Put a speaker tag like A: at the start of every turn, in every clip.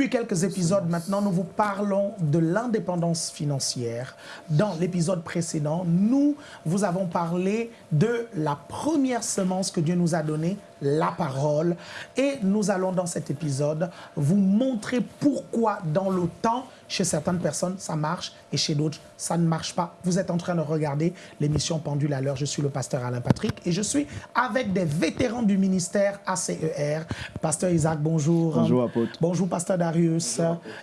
A: Depuis quelques épisodes maintenant, nous vous parlons de l'indépendance financière. Dans l'épisode précédent, nous vous avons parlé de la première semence que Dieu nous a donnée, la parole. Et nous allons dans cet épisode vous montrer pourquoi dans le temps, chez certaines personnes, ça marche et chez d'autres, ça ne marche pas. Vous êtes en train de regarder l'émission Pendule à l'heure. Je suis le pasteur Alain Patrick et je suis avec des vétérans du ministère ACER. Pasteur Isaac, bonjour.
B: Bonjour, apôtre.
A: Bonjour, pasteur Darius.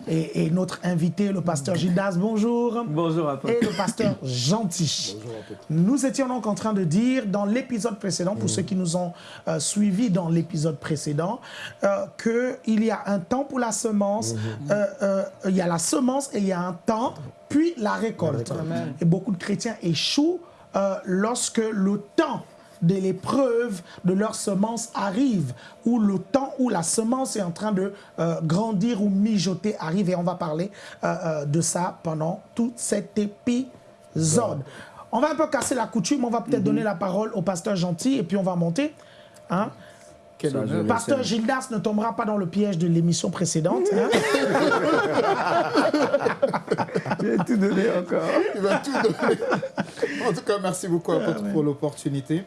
A: Et, notre invité, le pasteur Gildas, bonjour.
B: Bonjour, apôtre.
A: Et le pasteur Gentil. Bonjour, apôtre. Nous étions donc en train de dire dans l'épisode précédent, pour ceux qui nous ont euh, suivis dans l'épisode précédent, euh, qu'il y a un temps pour la semence, mhm. euh, euh, il y a la semence et il y a un temps, puis la récolte. Et beaucoup de chrétiens échouent lorsque le temps de l'épreuve de leur semence arrive, ou le temps où la semence est en train de grandir ou mijoter arrive. Et on va parler de ça pendant tout cet épisode. On va un peu casser la coutume, on va peut-être mhm. donner la parole au pasteur gentil et puis on va monter. Hein? Pasteur Gildas ne tombera pas dans le piège de l'émission précédente. Hein.
B: Il va tout donner encore.
C: Il va tout donner. En tout cas, merci beaucoup à pour l'opportunité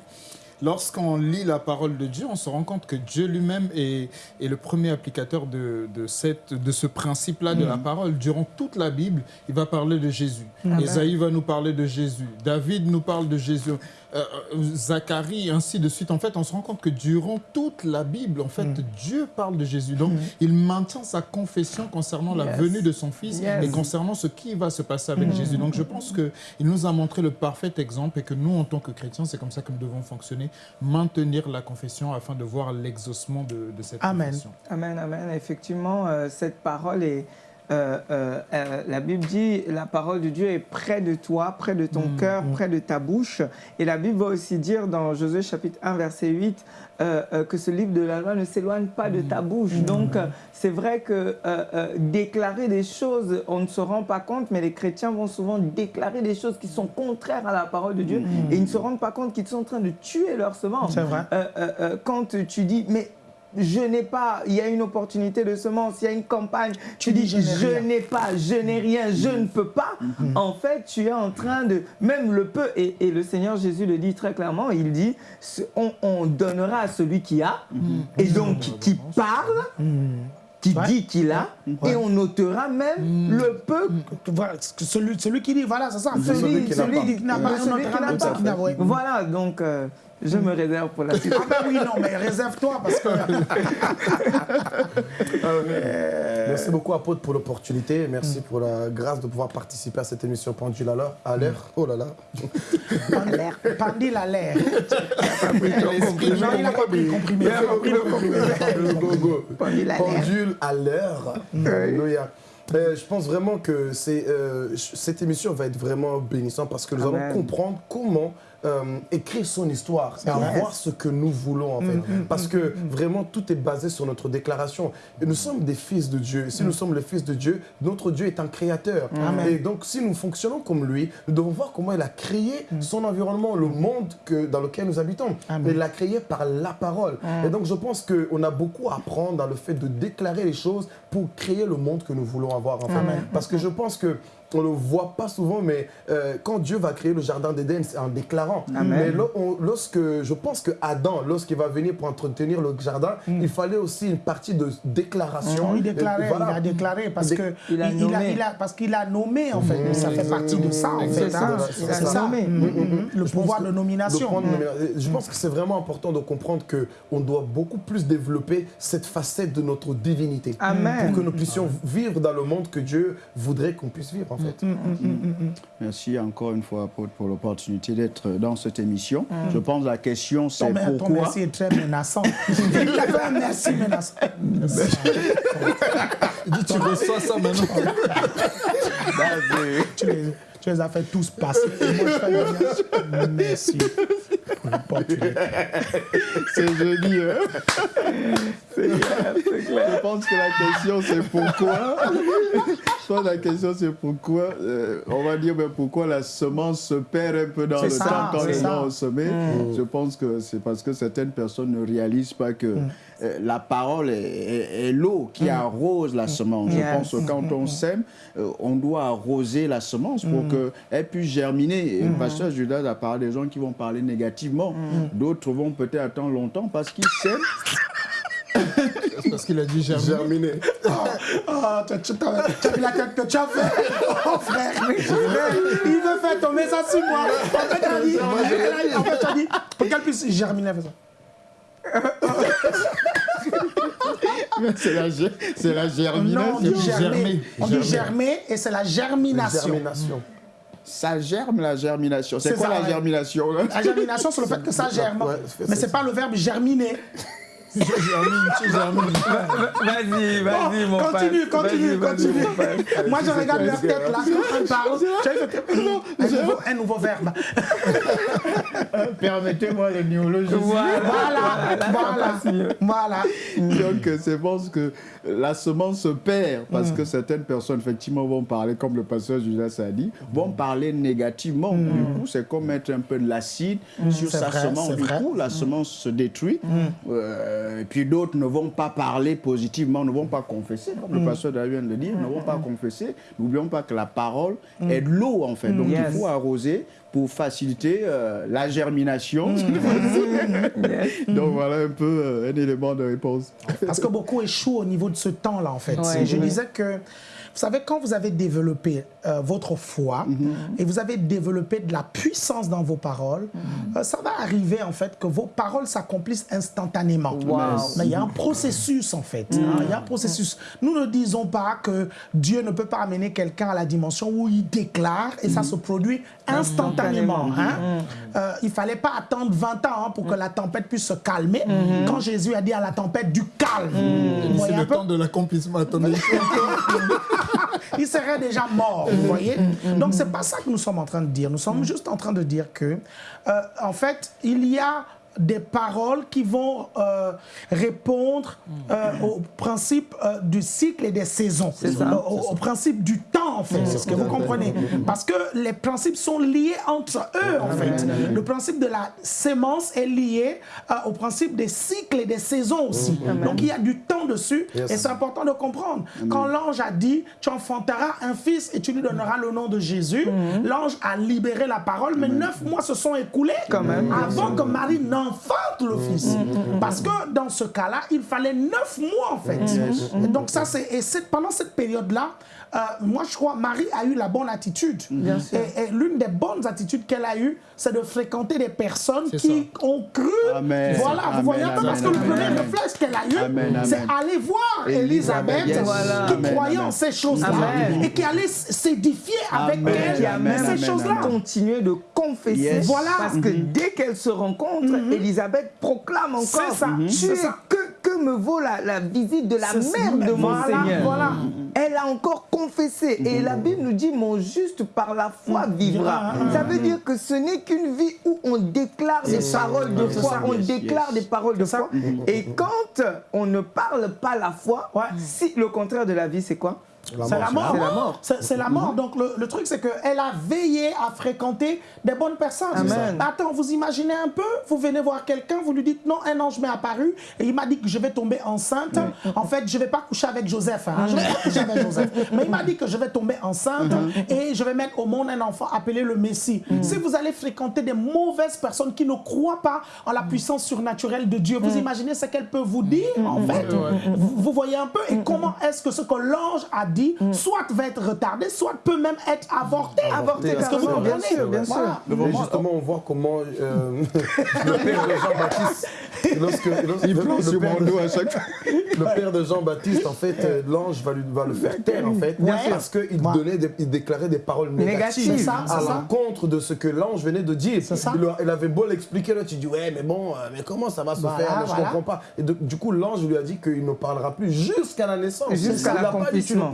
C: lorsqu'on lit la parole de Dieu, on se rend compte que Dieu lui-même est, le premier applicateur de, cette, de ce principe-là de la mm. parole. Durant toute la Bible, il va parler de Jésus. Esaïe va nous parler de Jésus. David nous parle de Jésus. Euh, euh, Zacharie, ainsi de suite. En fait, on se rend compte que durant toute la Bible, en fait, mm. Dieu parle de Jésus. Donc, mm. il maintient sa confession concernant la venue de son Fils et concernant ce qui va se passer avec Jésus. Donc, je pense qu'il nous a montré le parfait exemple et que nous, en tant que chrétiens, c'est comme ça que nous devons fonctionner maintenir la confession afin de voir l'exaucement de, cette confession.
B: Amen, amen. Effectivement, euh, cette parole est... Euh, euh, la Bible dit la parole de Dieu est près de toi, près de ton mm, cœur, mm. près de ta bouche. Et la Bible va aussi dire dans Josué chapitre 1 verset 8 que ce livre de la loi ne s'éloigne pas de ta mm. bouche. Donc c'est vrai que déclarer des choses, on ne se rend pas compte, mais les chrétiens vont souvent déclarer des choses qui sont contraires à la parole de Dieu et ils ne se rendent pas compte qu'ils sont en train de tuer leur semence.
A: C'est vrai.
B: quand tu dis, mais je n'ai pas, il y a une opportunité de semence, il y a une campagne, tu, dis, je n'ai pas, je n'ai rien, je ne peux pas. Mhm. En fait, tu es en train de, même le peu, et, le Seigneur Jésus le dit très clairement, il dit, on, donnera à celui qui a, mhm. et donc qui parle, qui dit qu'il a, et on notera même le peu.
A: celui, celui qui dit, voilà, c'est ça.
B: Celui, qui n'a pas. Voilà, donc... Euh, je me réserve pour la suite.
A: Ah ben oui, non, mais réserve-toi parce que...
D: Euh, merci beaucoup, apôtre, pour l'opportunité. Merci pour la grâce de pouvoir participer à cette émission Pendule à l'heure. À l'air. Oh là là.
A: Pendule à l'air. Il n'a pas pris comprimé. Il a compris le
D: comprimé. Pendule à l'heure. Alléluia. Euh, je pense vraiment que euh, cette émission va être vraiment bénissante parce que nous allons comprendre comment euh, écrire son histoire et voir ce que nous voulons en fait. Mm, mm, Parce mm, que vraiment tout est basé sur notre déclaration. Et nous sommes des fils de Dieu. Si nous sommes les fils de Dieu, notre Dieu est un créateur. Et donc si nous fonctionnons comme lui, nous devons voir comment il a créé son environnement, le monde que, dans lequel nous habitons. Il l'a créé par la parole. Et donc je pense qu'on a beaucoup à apprendre dans le fait de déclarer les choses pour créer le monde que nous voulons avoir. En fait. Parce que je pense que on ne le voit pas souvent, mais euh, quand Dieu va créer le jardin d'Éden, c'est en déclarant. Mais lorsque, je pense que Adam, lorsqu'il va venir pour entretenir le jardin, mm. il fallait aussi une partie de déclaration.
A: il, déclarait, il a déclaré parce qu'il a, a, parce qu'il a nommé, en fait. Mm. Ça fait partie de ça, en fait. Hein. C'est ça. Mm, le pouvoir de nomination.
D: je pense que c'est vraiment important de comprendre qu'on doit beaucoup plus développer cette facette de notre divinité. Pour que nous puissions vivre dans le monde que Dieu voudrait qu'on puisse vivre. Mm, mm,
B: mm, Merci encore une fois, pour l'opportunité d'être dans cette émission. Je pense que la question, c'est pourquoi... Ton
A: merci est très menaçant. merci menaçant.
C: Dis, tu reçois ça maintenant.
A: tu, les, tu les as fait tous passer. Et moi, je fais merci.
E: c'est joli. Hein c'est clair, c'est clair. Je pense que la question c'est pourquoi. Je pense que la question c'est pourquoi. Euh, on va dire ben, pourquoi la semence se perd un peu dans le temps quand les gens ont semé. Mm. Je pense que c'est parce que certaines personnes ne réalisent pas que mm. Euh, la parole est, l'eau qui mm. arrose la semence. Je pense que quand on sème, euh, on doit arroser la semence pour qu'elle puisse germiner. Et le pasteur Judas a parlé des gens qui vont parler négativement. D'autres vont peut-être attendre longtemps parce qu'ils sèment
C: parce qu'il a dit germiner.
D: germiner.
A: Ah, tu, as vu la tête que tu as fait Oh frère, il veut faire tomber ça sur moi. En fait, tu as dit, en fait, tu as dit, pour qu'elle puisse germiner, fais ça.
E: C'est la, la germination. Non,
A: on dit germer. On dit germer et c'est la germination. germination.
E: Ça germe la germination. C'est quoi la germination
A: La germination, c'est le fait que ça germe. Mais c'est pas le verbe germiner.
B: Vas-y, vas-y, mon
A: père. Continue, continue, continue. Moi, je regarde leur tête là, quand ils parlent. Un nouveau, un nouveau verbe.
E: Permettez-moi le néologisme.
A: Voilà, voilà, voilà.
E: Donc, c'est bon que la semence se perd parce mm. que certaines personnes, effectivement, vont parler, comme le pasteur Judas a dit, vont parler négativement. Mm. Du coup, c'est comme mettre un peu de l'acide mm. sur sa semence. Du coup, la semence se détruit. Euh, et puis d'autres ne vont pas parler positivement, ne vont pas confesser, comme le pasteur David vient de le dire, ne vont pas confesser. N'oublions pas que la parole est de l'eau, en fait. Donc, il faut arroser pour faciliter euh, la germination. Donc voilà un peu euh, un élément de réponse.
A: Parce que beaucoup échouent au niveau de ce temps-là, en fait. Je disais que vous savez, quand vous avez développé euh, votre foi mhm. et vous avez développé de la puissance dans vos paroles, mhm. euh, ça va arriver en fait que vos paroles s'accomplissent instantanément. Mais il y a un processus en fait. Hein. il y a un processus. Nous ne disons pas que Dieu ne peut pas amener quelqu'un à la dimension où il déclare et ça mhm. se produit instantanément. Hein. Euh, il ne fallait pas attendre 20 ans hein, pour que la tempête puisse se calmer. Quand Jésus a dit à la tempête du calme.
C: C'est le temps de l'accomplissement.
A: il serait déjà mort, vous voyez. Donc, c'est pas ça que nous sommes en train de dire. Nous sommes juste en train de dire que, euh, en fait, il y a des paroles qui vont euh, répondre euh, au principe euh, du cycle et des saisons, au, principe du en fait, c'est ce que vous comprenez. Parce que les principes sont liés entre eux en fait. Le principe de la sémence est lié au principe des cycles et des saisons aussi. Donc il y a du temps dessus et c'est important de comprendre. Quand l'ange a dit, tu enfanteras un fils et tu lui donneras le nom de Jésus, l'ange a libéré la parole, mais neuf mois se sont écoulés avant que Marie n'en enfante le fils. Parce que dans ce cas-là, il fallait neuf mois en fait. Et donc ça, c'est et pendant cette période-là, euh, moi je crois Marie a eu la bonne attitude. Et, l'une des bonnes attitudes qu'elle a eues, c'est de fréquenter des personnes qui ont cru. Voilà, vous voyez un peu parce que le premier réflexe qu'elle a eu, c'est aller voir Elisabeth qui croyait en ces choses-là et qui allait s'édifier avec elle ces choses-là.
B: Continuer de confesser. Voilà. Parce que dès qu'elle se rencontre, mm-hmm. Elisabeth proclame encore ça. que, que me vaut la, visite de la mère de mon Seigneur. Voilà. Elle a encore confessé. Et la Bible nous dit, mon juste par la foi vivra. Ça veut dire que ce n'est qu'une vie où on déclare des paroles de foi. On déclare des paroles de foi. Et quand on ne parle pas la foi, si le contraire de la vie, c'est quoi?
A: C'est la mort. C'est la mort. C'est la mort. Donc le, truc, c'est qu'elle a veillé à fréquenter des bonnes personnes. Attends, vous imaginez un peu? Vous venez voir quelqu'un, vous lui dites non, un ange m'est apparu et il m'a dit que je vais tomber enceinte. En fait, je ne vais pas coucher avec Joseph. Hein. Je vais pas coucher avec Joseph. Mais il m'a dit que je vais tomber enceinte et je vais mettre au monde un enfant appelé le Messie. Si vous allez fréquenter des mauvaises personnes qui ne croient pas en la puissance surnaturelle de Dieu, vous imaginez ce qu'elle peut vous dire en fait? Vous, voyez un peu? Et comment est-ce que ce que l'ange a dit, mm. soit va être retardé, soit peut même être avorté.
B: Avorté, parce que vous comprenez
D: Bien sûr, bien sûr. Mais justement, on voit comment euh, le père de Jean-Baptiste
E: lorsque, il plante sur mon dos à chaque fois.
D: Le père de Jean-Baptiste, en fait, euh, l'ange va, va le faire taire, en fait, parce qu'il donnait, il déclarait des paroles négatives à l'encontre de ce que l'ange venait de dire. Il, avait beau l'expliquer, là, tu dis, ouais, mais bon, euh, mais comment ça va se faire? Je ne comprends pas. Et du coup, l'ange lui a dit qu'il ne parlera plus jusqu'à la naissance.
B: Jusqu'à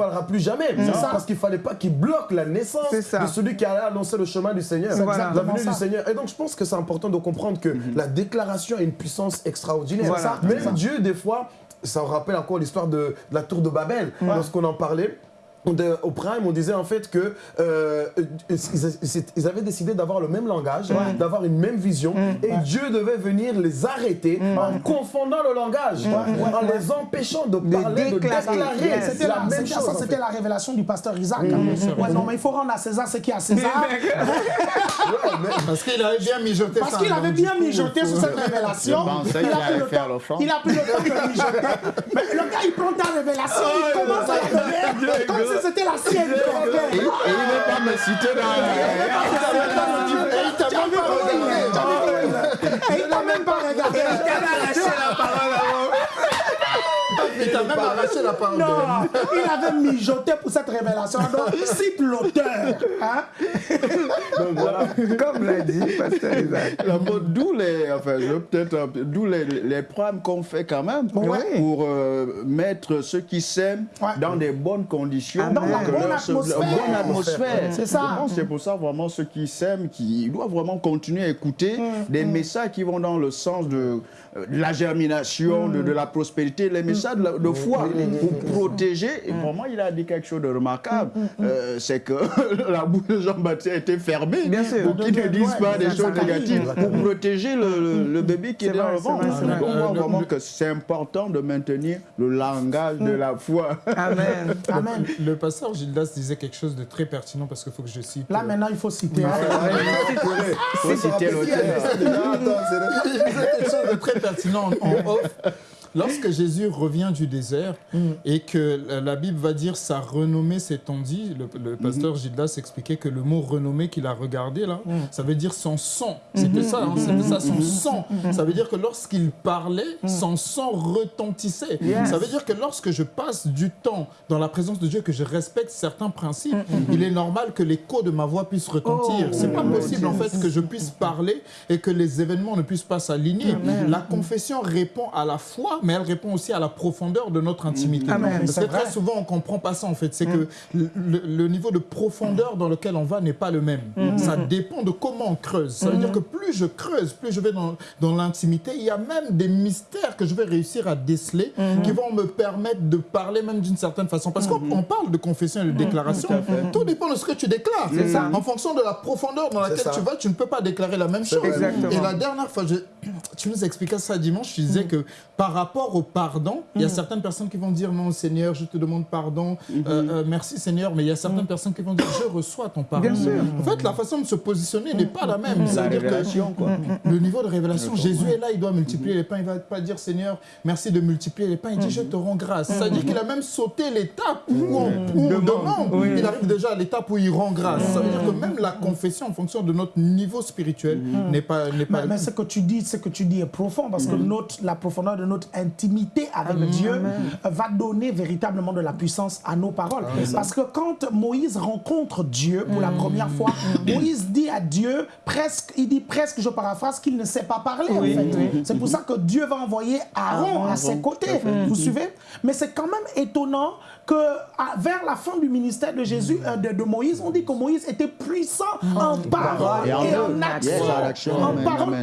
D: parleras plus jamais. Parce qu'il fallait pas qu'il bloque la naissance de celui qui allait annoncer le chemin du Seigneur, la venue du Seigneur. Et donc, je pense que c'est important de comprendre que mhm. la déclaration a une puissance extraordinaire. Mais Dieu, des fois, ça rappelle encore l'histoire de, la tour de Babel, lorsqu'on en parlait au Prime, on disait en fait que euh, ils, avaient décidé d'avoir le même langage, d'avoir une même vision, mm. et Dieu devait venir les arrêter mm. en confondant le langage, en les empêchant de parler, de déclarer.
A: C'était la, même chose. Ça, c'était la révélation du pasteur Isaac. Mm. non, mais il faut rendre à César ce qui est à César.
C: parce qu'il avait bien mijoté
A: Parce qu'il avait bien mijoté sur cette révélation.
E: Il, a pris le temps,
A: il a pris le temps de mijoter. Mais le gars, il prend ta révélation, il commence à la c'était la sienne.
E: Et, il veut pas me citer dans
A: Et il t'a même pas regardé. Et il t'a même pas regardé.
B: Il a lâché la parole
C: il t'a même arraché la parole.
A: Non, il avait mijoté pour cette révélation. Donc, il cite l'auteur. Hein?
B: Donc voilà, comme l'a dit Pasteur Isaac.
E: D'où les, enfin, je peut-être, d'où les, les programmes qu'on fait quand même pour euh, mettre ceux qui s'aiment dans des bonnes conditions.
A: Ah, dans la bonne atmosphère.
E: bonne atmosphère.
A: C'est ça.
E: C'est pour ça vraiment ceux qui s'aiment, qui doivent vraiment continuer à écouter mm, des mm. messages qui vont dans le sens de euh, la germination, de, la prospérité, les messages de, foi pour protéger. Et vraiment, il a dit quelque chose de remarquable. Euh, c'est que la bouche de Jean-Baptiste a été fermée
B: Bien sûr.
E: pour qu'il ne dise pas des choses négatives, pour protéger le, bébé qui est, dans le ventre. Donc, moi, vraiment que c'est important de maintenir le langage de la foi.
B: Amen.
A: Amen.
C: Le, pasteur Gildas disait quelque chose de très pertinent parce qu'il faut que je cite.
A: Là, maintenant, il faut citer.
E: Il faut citer l'auteur.
C: Il disait quelque chose de très pertinent pertinent en off. Lorsque Jésus revient du désert mm. et que la Bible va dire sa renommée s'est dit, le, le, pasteur mm-hmm. Gildas expliquait que le mot renommée qu'il a regardé là, mm. ça veut dire son sang. C'était mm-hmm. ça, hein, c'était ça, son mm-hmm. sang. Ça veut dire que lorsqu'il parlait, mm. son sang retentissait. Ça veut dire que lorsque je passe du temps dans la présence de Dieu, que je respecte certains principes, il est normal que l'écho de ma voix puisse retentir. Oh, C'est pas possible en fait que je puisse parler et que les événements ne puissent pas s'aligner. La confession répond à la foi, mais elle répond aussi à la profondeur de notre intimité. Parce que très souvent, on ne comprend pas ça, en fait. C'est que mm. le, niveau de profondeur dans lequel on va n'est pas le même. Mm. Ça dépend de comment on creuse. Ça veut dire mm. que plus je creuse, plus je vais dans, dans l'intimité, il y a même des mystères que je vais réussir à déceler qui vont me permettre de parler même d'une certaine façon. Parce qu'on parle de confession et de déclaration. Tout, dépend de ce que tu déclares. En fonction de la profondeur dans laquelle tu vas, tu ne peux pas déclarer la même chose. Et la dernière fois, je, tu nous expliquais ça dimanche, tu disais que par rapport au pardon, il y a mm. certaines personnes qui vont dire non, Seigneur, je te demande pardon, mm-hmm. euh, euh, merci Seigneur, mais il y a certaines mm. personnes qui vont dire je reçois ton pardon. En fait, la façon de se positionner n'est pas la même.
E: La révélation, quoi.
C: Le niveau de révélation, Jésus est là, il doit multiplier les pains, il ne va pas dire Seigneur, merci de multiplier les pains, il dit je te rends grâce. Ça dire qu'il a même sauté l'étape où on, demande. Il arrive déjà à l'étape où il rend grâce. Ça veut dire que même la confession, en fonction de notre niveau spirituel, n'est pas, pas.
A: Mais, ce que tu dis, ce que tu dis est profond parce que notre, la profondeur de notre intimité avec Dieu va donner véritablement de la puissance à nos paroles. Parce que quand Moïse rencontre Dieu pour la mm. première fois, mm. Moïse dit à Dieu, presque, il dit presque, je paraphrase, qu'il ne sait pas parler en fait. C'est pour ça que Dieu va envoyer Aaron à ses côtés. Vous suivez? Mais c'est quand même étonnant que vers la fin du ministère de Jésus, euh, de, Moïse, on dit que Moïse était puissant en parole et, en, action.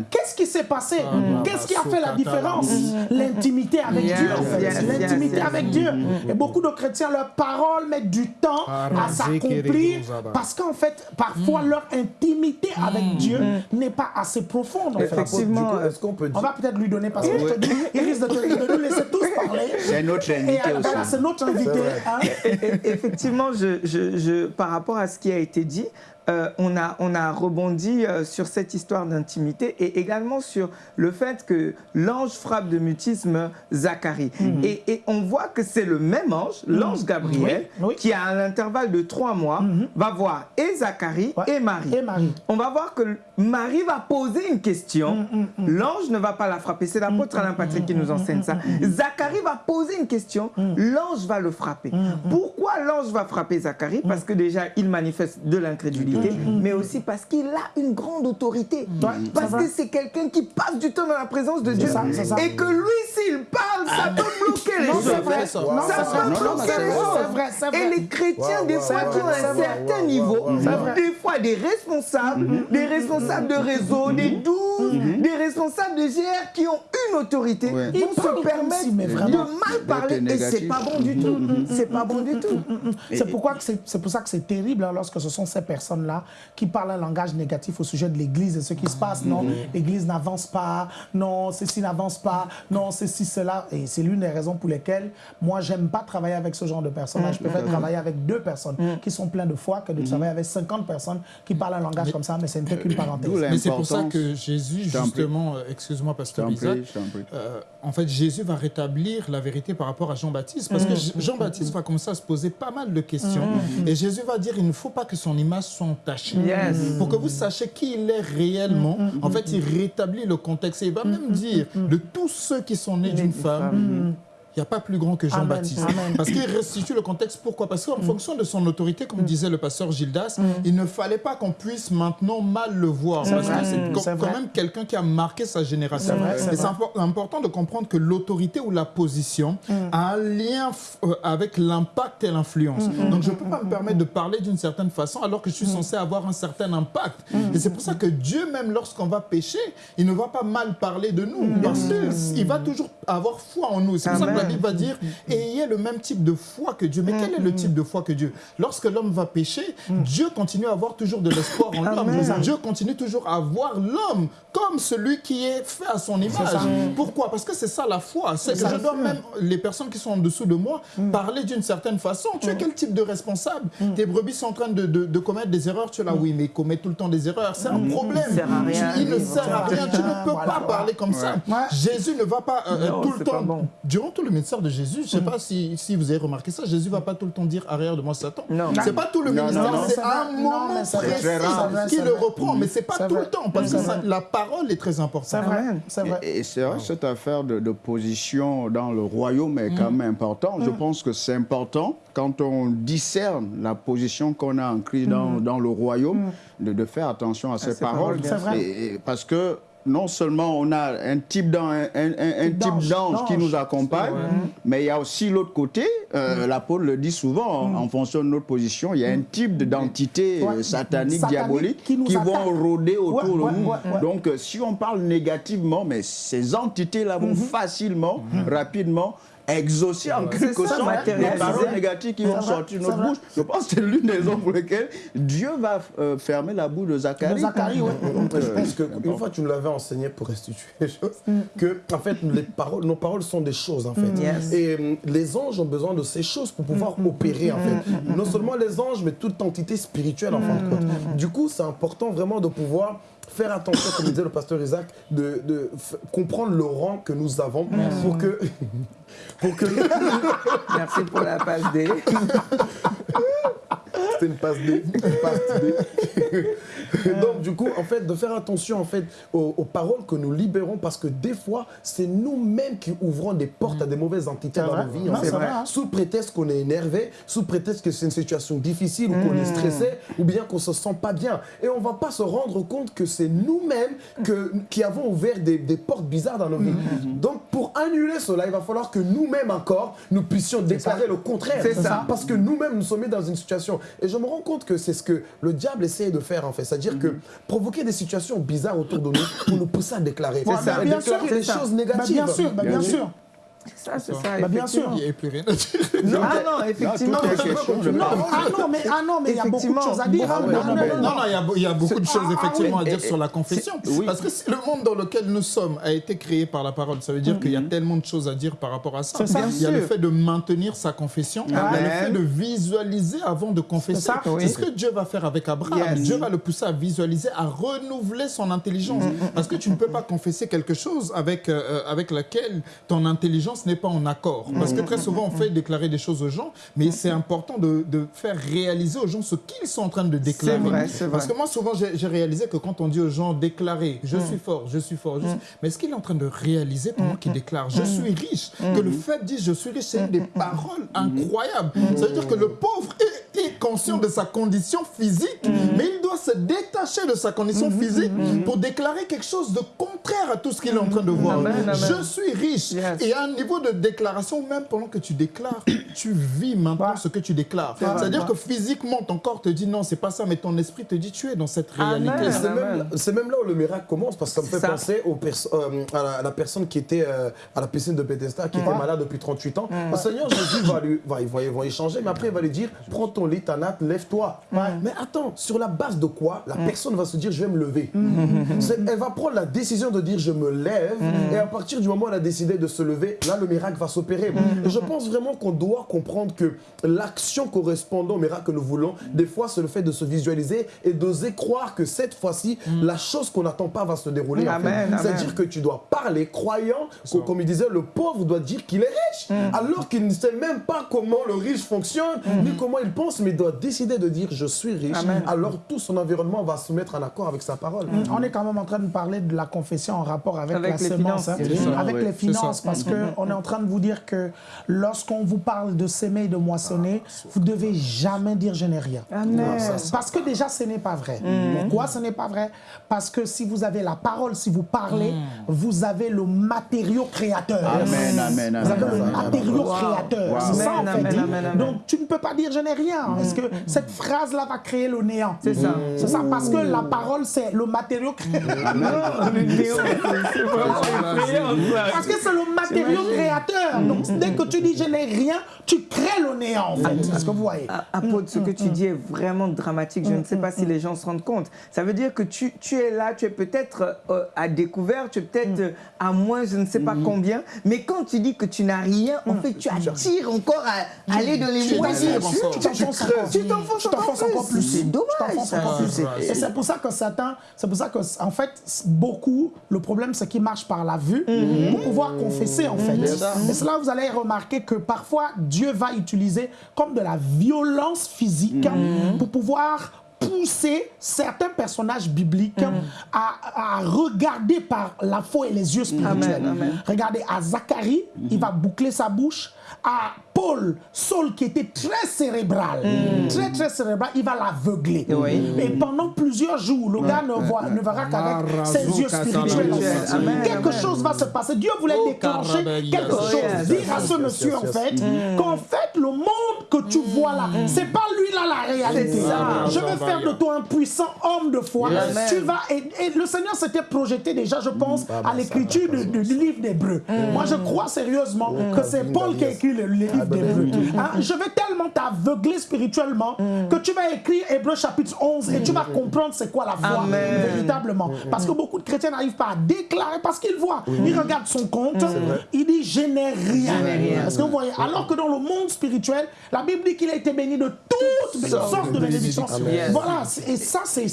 A: Qu'est-ce qui s'est passé? Qu'est-ce qui a fait la différence? L'intimité avec Dieu, en fait. L'intimité avec Dieu. Et beaucoup de chrétiens, leur parole met du temps à s'accomplir parce qu'en fait, parfois, mm. leur intimité avec mm. Dieu mm. n'est pas assez profonde.
B: Effectivement,
A: est-ce qu'on peut On va peut-être lui donner parce qu'il risque de, nous laisser tous parler.
E: C'est notre invité
A: euh, aussi. c'est notre invité.
B: Hein? Effectivement, je, je, par rapport à ce qui a été dit, euh, on, a, on a rebondi euh, sur cette histoire d'intimité et également sur le fait que l'ange frappe de mutisme Zacharie. Mhm. Et, on voit que c'est le même ange, mhm. l'ange Gabriel, qui à l'intervalle de trois mois mhm. va voir et Zacharie et, Marie.
A: et, Marie.
B: On va voir que Marie va poser une question. L'ange ne va pas la frapper. C'est l'apôtre Alain Patrick qui nous enseigne ça. Zacharie va poser une question. L'ange va le frapper. Pourquoi l'ange va frapper Zacharie? Parce que déjà, il manifeste de l'incrédulité Mm-hmm. mais aussi parce qu'il a une grande autorité. Mm-hmm. parce que c'est quelqu'un qui passe du temps dans la présence de Dieu. et que lui, s'il parle, ça peut bloquer les choses. Ça, peut bloquer les choses. Et les chrétiens, des fois, qui ont un certain niveau, des fois des responsables, mm-hmm. des responsables de réseau, des douze, des responsables de GR qui ont une autorité, ils se permettent de mal parler. Et c'est pas bon du tout. C'est pas bon du tout.
A: C'est pour ça que c'est terrible hein, lorsque ce sont ces personnes-là qui parle un langage négatif au sujet de l'Église et ce qui se passe. Non, l'Église n'avance pas, non, ceci n'avance pas, non, ceci, cela. Et c'est l'une des raisons pour lesquelles moi, j'aime pas travailler avec ce genre de personnes. Je préfère travailler avec deux personnes mm. qui sont pleines de foi que de travailler avec 50 personnes qui parlent un langage comme ça, mais c'est qu'une parenthèse.
C: Mais c'est pour ça que Jésus, justement, euh, excuse-moi, Pasteur Isaac, euh, en fait, Jésus va rétablir la vérité par rapport à Jean-Baptiste, parce que. Jean-Baptiste va commencer à se poser pas mal de questions, et Jésus va dire, il ne faut pas que son image soit pour que vous sachiez qui il est réellement. Mm, mm, en fait, mm, il rétablit le contexte et il va même dire de tous ceux qui sont nés d'une femme il n'y a pas plus grand que Jean-Baptiste. Parce qu'il restitue le contexte. Pourquoi? Parce qu'en mm. fonction de son autorité, comme mm. disait le pasteur Gildas, mm. il ne fallait pas qu'on puisse maintenant mal le voir. Parce que c'est quand même quelqu'un qui a marqué sa génération. Et c'est important de comprendre que l'autorité ou la position a un lien euh, avec l'impact et l'influence. Donc je ne peux pas me permettre de parler d'une certaine façon alors que je suis censé avoir un certain impact. Et c'est pour ça que Dieu, même lorsqu'on va pécher, il ne va pas mal parler de nous. Parce qu'il va toujours avoir foi en nous. C'est pour ça que il va dire ayez le même type de foi que Dieu. Mais quel est le type de foi que Dieu? Lorsque l'homme va pécher, Dieu continue à avoir toujours de l'espoir en l'homme. Dieu continue toujours à voir l'homme comme celui qui est fait à son image. Pourquoi? Parce que c'est ça la foi. C'est que je dois même, les personnes qui sont en dessous de moi, mm. parler d'une certaine façon. Tu es quel type de responsable? Mm. Tes brebis sont en train de, de, commettre des erreurs. Tu es là, mm. oui, mais ils commettent tout le temps des erreurs. C'est un problème. Il, ne sert à rien. Tu ne peux pas parler comme ça. Jésus ne va pas euh, tout le temps, durant tout le ministère de Jésus, je ne sais pas si, si, vous avez remarqué ça, Jésus ne va pas tout le temps dire arrière de moi Satan. Ce n'est pas tout le ministère, c'est un moment précis qui le reprend, mais ce n'est pas tout le temps, parce que la parole est très importante.
E: C'est vrai. vrai. Et, c'est vrai, cette affaire de, position dans le royaume est quand mm. même importante. Je mm. pense que c'est important quand on discerne la position qu'on a en dans, mm. dans le royaume, de, faire attention à ces paroles. parce que non seulement on a un type d'ange qui nous accompagne, mais il y a aussi l'autre côté, euh, mm. l'apôtre le dit souvent, mm. en fonction de notre position, il y a un type d'identité euh, satanique, diabolique, qui, vont rôder autour de nous. Donc euh, si on parle négativement, mais ces entités-là vont mm-hmm. facilement, rapidement exaucer en quelque sorte les paroles négatives qui vont sortir de notre bouche. Je pense que c'est l'une des raisons pour lesquelles Dieu va euh, fermer la bouche de Zacharie.
A: Zacharie oui.
D: je pense qu'une fois tu me l'avais enseigné pour restituer les choses, mm. que en fait les paroles, nos paroles sont des choses en fait. Mm. Et euh, les anges ont besoin de ces choses pour pouvoir mm. opérer en fait. Non seulement les anges, mais toute entité spirituelle en fin de compte. Du coup, c'est important vraiment de pouvoir faire attention, comme disait le pasteur Isaac, de, de comprendre le rang que nous avons pour que...
B: pour que... Merci pour la passe D.
D: C'était une passe D. Une passe D. Donc, du coup, en fait, de faire attention en fait, aux, paroles que nous libérons parce que des fois, c'est nous-mêmes qui ouvrons des portes à des mauvaises entités dans nos vies. Sous prétexte qu'on est énervé, sous prétexte que c'est une situation difficile ou qu'on est mmh. stressé ou bien qu'on se sent pas bien. Et on va pas se rendre compte que c'est nous-mêmes qui avons ouvert des, portes bizarres dans nos vies. Mmh. Donc, pour annuler cela, il va falloir que nous-mêmes encore, nous puissions déclarer le contraire. C'est ça. Parce que nous-mêmes, nous sommes mis dans une situation. Et je me rends compte que c'est ce que le diable essaye de faire, en fait. C'est-à-dire que provoquer des situations bizarres autour de nous pour nous pousser à déclarer.
A: C'est ça. Bien sûr, des choses négatives. bien sûr, bien sûr.
B: Ça, c'est ça.
A: Bah, bien sûr.
C: Il n'y a plus rien à dire.
B: Non, ah non, effectivement.
E: Non,
A: non, ah non, mais, ah non, mais il y a beaucoup de choses à dire.
C: non, non, non, il y a, beaucoup de choses effectivement à dire sur la confession. Parce que le monde dans lequel nous sommes a été créé par la parole. Ça veut dire qu'il y a mm-hmm. tellement de choses à dire par rapport à ça. Il y a le fait de maintenir sa confession, il y a le fait de visualiser avant de confesser. C'est ce que Dieu va faire avec Abraham. Dieu va le pousser à visualiser, à renouveler son intelligence. Mm-hmm. Parce que tu ne peux pas confesser quelque chose avec, euh, avec laquelle ton intelligence n'est pas en accord. Parce que très souvent, on fait déclarer des choses aux gens, mais c'est important de, de, faire réaliser aux gens ce qu'ils sont en train de déclarer.
B: Vrai,
C: Parce que moi, souvent, j'ai réalisé que quand on dit aux gens déclarer, je suis fort, je suis fort, mais est-ce qu'il est en train de réaliser pendant qu'il déclare, je suis riche? Que le fait dit, je suis riche, c'est des paroles incroyables. Ça veut dire que le pauvre est conscient de sa condition physique, mais il doit se détacher de sa condition physique pour déclarer quelque chose de contraire à tout ce qu'il est en train de voir. Je suis riche. Et à un niveau de déclaration, même pendant que tu déclares, tu vis maintenant ce que tu déclares. C'est-à-dire que physiquement, ton corps te dit non, c'est pas ça, mais ton esprit te dit tu es dans cette réalité.
D: C'est même, là où le miracle commence, parce que ça me fait penser aux euh, à, la, personne qui était euh, à la piscine de Bethesda, qui était malade depuis 38 ans. Le Seigneur Jésus va lui, va, va, va échanger, mais après il va lui dire prends ton lit, ta lève-toi. Mais attends, sur la base de quoi la personne va se dire je vais me lever Elle va prendre la décision de dire je me lève, et à partir du moment où elle a décidé de se lever, là le miracle va s'opérer. Je pense vraiment qu'on doit comprendre que l'action correspondant au miracle que nous voulons, des fois, c'est le fait de se visualiser et d'oser croire que cette fois-ci, mm. la chose qu'on n'attend pas va se dérouler. C'est-à-dire que tu dois parler croyant, comme il disait, le pauvre doit dire qu'il est riche, mm. alors qu'il ne sait même pas comment le riche fonctionne, mm. ni comment il pense, mais doit décider de dire je suis riche. Alors tout son environnement va se mettre en accord avec sa parole.
A: On est quand même en train de parler de la confession en rapport avec, la semence, hein. avec les finances, parce qu'on est en train de vous dire que lorsqu'on vous parle de s'aimer et de moissonner, vous ne devez jamais dire je n'ai rien. Parce que déjà, ce n'est pas vrai. Mm. Pourquoi ce n'est pas vrai? Parce que si vous avez la parole, si vous parlez, mm. vous avez le matériau créateur.
E: Amen, amen,
A: Vous avez le matériau créateur. C'est ça, en fait. Donc, tu ne peux pas dire je n'ai rien. Mm. Parce que cette phrase-là va créer le néant.
B: C'est ça.
A: C'est ça, parce que la parole, c'est le matériau créateur. Parce que c'est le matériau créateur. Donc, dès que tu dis je n'ai rien, tu crées le néant en fait. Est-ce que vous voyez
B: Apôtre, ce que tu dis est vraiment dramatique. Je ne sais pas si les gens se rendent compte. Ça veut dire que tu, tu es là, tu es peut-être euh, à découvert, tu es peut-être euh, à moins, je ne sais pas combien. Mais quand tu dis que tu n'as rien, en fait, tu attires encore à aller dans les moisies.
A: Tu t'enfonces encore plus.
B: C'est dommage.
A: Et c'est pour ça que Satan, c'est pour ça que, en fait, beaucoup, le problème, c'est qu'il marche par la vue pour pouvoir confesser, en fait. Et cela, vous allez remarquer que parfois, Dieu va utiliser comme de la violence physique mm. pour pouvoir pousser certains personnages bibliques mm. à, regarder par la foi et les yeux spirituels. Regardez, à Zacharie, il va boucler sa bouche. À Paul, Saul qui était très cérébral, mm. très très cérébral, il va l'aveugler. Et pendant plusieurs jours, le gars ne, voit, ne verra qu'avec ses yeux spirituels. Quelque chose va se passer. Dieu voulait oh, déclencher quelque chose. Dire à ce monsieur en fait mm. qu'en fait le monde que tu vois là, c'est pas lui là la réalité. Je vais faire de toi un puissant homme de foi. Tu vas et, le Seigneur s'était projeté déjà, je pense, mm. à l'écriture du, livre d'Hébreu. Moi, je crois sérieusement que c'est Paul qui a écrit le livre Hein, je vais tellement t'aveugler spirituellement mm. que tu vas écrire Hébreu chapitre 11 et tu vas mm. comprendre c'est quoi la foi véritablement. Mm. Parce que beaucoup de chrétiens n'arrivent pas à déclarer parce qu'ils voient. Ils regardent son compte, il dit je n'ai rien. Parce que vous voyez, alors que dans le monde spirituel, la Bible dit qu'il a été béni de toutes sortes de bénédictions. Voilà, et ça c'est...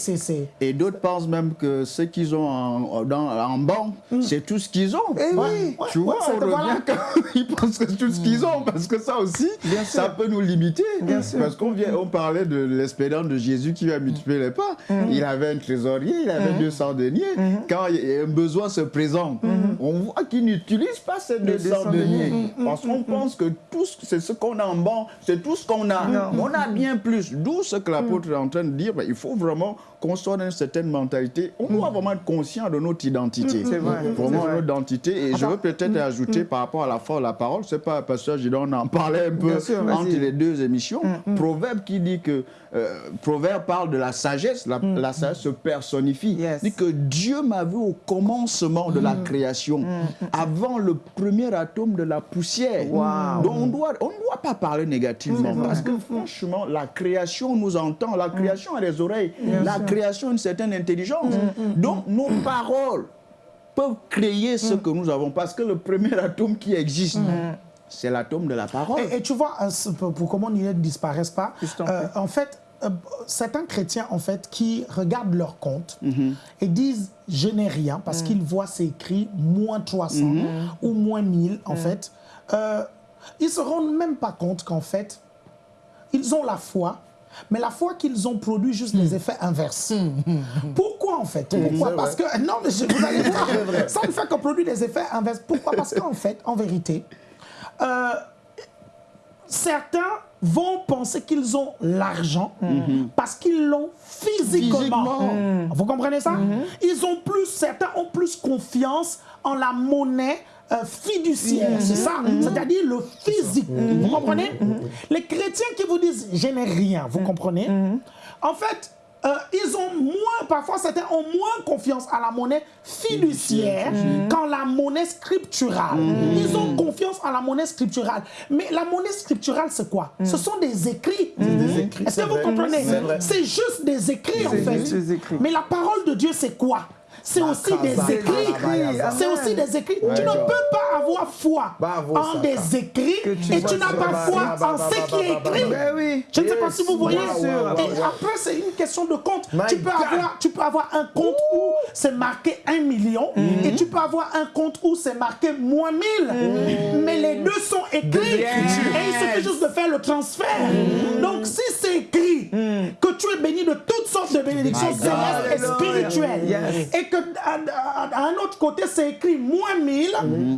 E: Et d'autres pensent même que ce qu'ils ont en, dans, en banque, c'est tout ce qu'ils ont.
A: Et eh oui.
E: Tu vois, on revient quand ils pensent que c'est tout ce qu'ils ont parce que ça aussi, ça peut nous limiter. Parce qu'on on parlait de l'espérance de Jésus qui va multiplier les pas. Mm-hmm. Il avait un trésorier, il avait 200 mm-hmm. deniers. Mm-hmm. Quand un besoin se présente, on voit qu'il n'utilise pas ces 200 deniers. Parce qu'on pense que tout c'est ce qu'on a en banque, c'est tout ce qu'on a. On a bien plus. D'où ce que l'apôtre est en train de dire, ben, il faut vraiment qu'on soit dans une certaine mentalité. On doit vraiment être conscient de notre identité.
B: C'est vrai.
E: Vraiment notre identité. Et je veux peut-être ajouter par rapport à la foi de la parole, c'est pas, Pasteur Gidon, on en parlait un peu entre les deux émissions. Proverbe qui dit que, euh, Proverbe parle de la sagesse, la, la sagesse se personnifie.
B: Yes.
E: Dit que Dieu m'a vu au commencement de la création, avant le premier atome de la poussière.
B: Wow.
E: Donc on doit, on ne doit pas parler négativement parce que franchement, la création nous entend, la création a des oreilles, la création a une certaine intelligence. Donc nos paroles peuvent créer ce que nous avons parce que le premier atome qui existe, c'est l'atome de la parole.
A: Et, et tu vois, euh, pour, mon idée ne disparaisse pas, euh, en fait, euh, certains chrétiens, en fait, qui regardent leur compte
B: Mhm.
A: et disent « je n'ai rien » parce qu'ils voient c'est écrit « moins 300
B: Mhm.
A: ou « moins 1000 », en fait, euh, ils se rendent même pas compte qu'en fait, ils ont la foi, mais la foi qu'ils ont produit juste
B: Mhm.
A: les effets inverses. Pourquoi en fait? Pourquoi? Parce que non, mais je- vous allez voir, ça ne fait que produire des effets inverses. Pourquoi? Parce qu'en fait, en vérité, euh, certains vont penser qu'ils ont l'argent parce qu'ils l'ont physiquement.
E: Physiquement.
A: Vous comprenez ça? Ils ont plus, certains ont plus confiance en la monnaie euh, fiduciaire, c'est ça? C'est-à-dire le physique. Vous comprenez? Les chrétiens qui vous disent je n'ai rien, vous comprenez? En fait, euh, ils ont moins, parfois certains ont moins confiance à la monnaie fiduciaire qu'en la monnaie scripturale. Ils ont confiance en la monnaie scripturale. Mais la monnaie scripturale, c'est quoi? Ce sont des écrits.
D: écrits,
A: Est-ce que vous comprenez?
D: C'est
A: juste des écrits, en fait.
B: écrits.
A: Mais la parole de Dieu, c'est quoi? C'est aussi des écrits. C'est aussi des écrits. Tu ne peux pas avoir foi en des écrits et tu n'as pas foi en
D: ba-
A: ce qui est
D: ba- ba-
A: écrit. Je ne sais pas si vous voyez. Et après, c'est une question de compte. Tu peux, avoir, tu peux avoir un compte où c'est marqué 1 million et tu peux avoir un compte où c'est marqué moins 1000. Mais les deux sont écrits. Et il suffit juste de faire le transfert. Donc, si c'est écrit que tu es béni de toutes sortes de bénédictions célestes et spirituelles.
B: Yes.
A: et que à, à- à un autre côté c'est écrit moins 1000,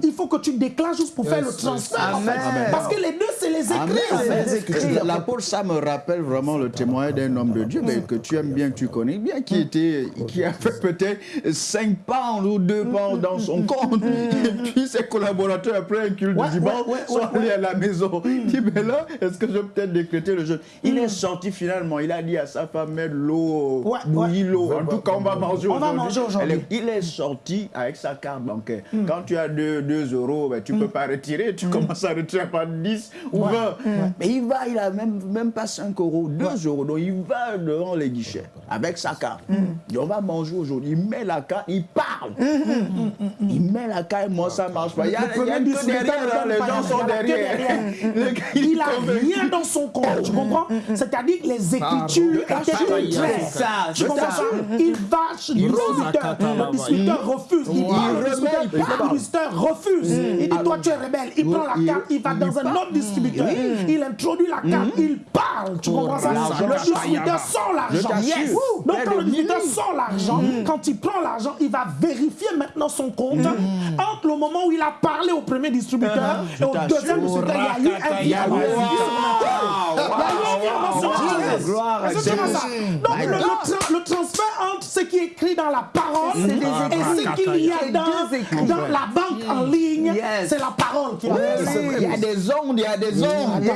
A: il faut que tu déclares juste pour faire le transfert. en fait. Parce que les deux, c'est les écrits.
E: L'apôtre, ça me rappelle vraiment le témoignage d'un homme de Dieu mais que tu aimes bien, que tu connais bien, qui était, qui a fait peut-être 5 pounds ou 2 pounds dans son compte. Et puis ses collaborateurs, après un culte
A: Ouais,
E: du dimanche,
A: ouais, ouais,
E: sont allés à la maison. Il dit, mais là, est-ce que je peux peut-être décréter le jeûne? Il est sorti finalement, il a dit à sa femme, mets l'eau,
A: Ouais,
E: bouillis
A: ouais.
E: l'eau. En tout cas, on va manger aujourd'hui. Il est sorti avec sa carte bancaire. Quand tu as 2 euros, ben, tu ne peux pas retirer, tu commences à retirer par 10 ou 20. Mais il va, il a même, même pas 5 euros, 2 euros. Donc il va devant les guichets avec sa carte. On va manger aujourd'hui. Il met la carte, il parle. Il met la carte, moi ça marche pas. Il y a,
A: Le
E: il y a derrière, les gens sont derrière.
A: Il rien dans son compte, tu comprends? C'est-à-dire que les écritures. Étaient très claires. Tu comprends
B: ça.
A: Il va chez le distributeur. Le distributeur refuse. Il parle, distributeur refuse. Il dit, toi tu es rebelle. Il prend la carte, il va dans un autre distributeur. Il introduit la carte, il parle. Tu comprends ça? Le distributeur sort l'argent. Donc quand
E: le
A: distributeur sort l'argent, quand il prend l'argent, il va vérifier maintenant son compte. Entre le moment où il a parlé au premier distributeur et au deuxième distributeur. Il y a eu un virement.
B: Gloire à Dieu.
A: Donc le, le tra- le transfert entre ce qui est écrit dans la parole et ce qu'il y a dans, la banque en ligne,
B: Yes.
A: c'est la parole qui ça.
E: Il y a des ondes, il y a des ondes.
B: Yes.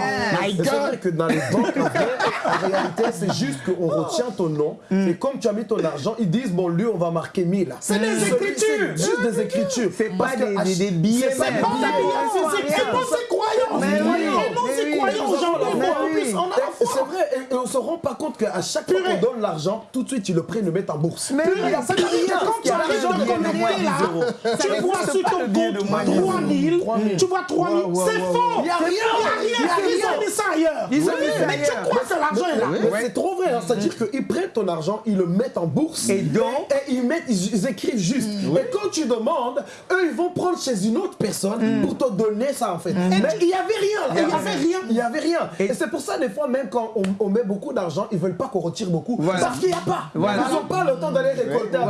D: C'est vrai que dans les banques, en réalité, c'est juste qu'on retient ton nom. Et comme tu as mis ton argent, ils disent, bon, lui, on va marquer 1000.
A: C'est des écritures.
D: C'est juste des écritures.
B: C'est pas des- billets,
D: C'est pas des billets.
A: c'est- croyance.
B: Mais oui,
A: Et c'est
B: oui.
A: croyance. Aujourd'hui, en
B: oui.
A: plus, on a la
D: Et
A: foi.
D: Vrai, et, et on se rend pas compte qu'à chaque fois qu'on donne l'argent, tout de suite, ils le prennent et le mettent en bourse.
B: Mais
A: Purée, ça veut dire quand tu arrives de connecter là, tu vois sur ton compte
B: moins dix
A: 3000,
D: 3000.
A: tu vois 3000,
D: Ouais, ouais,
A: c'est
D: ouais,
A: faux. Il y a rien, il y a rien, ils ont mis ça ailleurs. Mais tu crois que l'argent est là.
D: C'est trop vrai, hein. c'est-à-dire qu'ils prennent ton argent, ils le mettent en bourse
B: Et
D: ils, mettent, ils, écrivent juste. Et quand tu demandes, eux ils vont prendre chez une autre personne pour te donner ça en fait.
A: Et
D: Mais
A: il n'y avait rien il n'y avait rien.
D: il n'y avait rien. Et, c'est pour ça des fois même quand on, on met beaucoup d'argent, ils veulent pas qu'on retire beaucoup. Parce qu'il n'y a pas. Ils n'ont pas le temps d'aller récolter à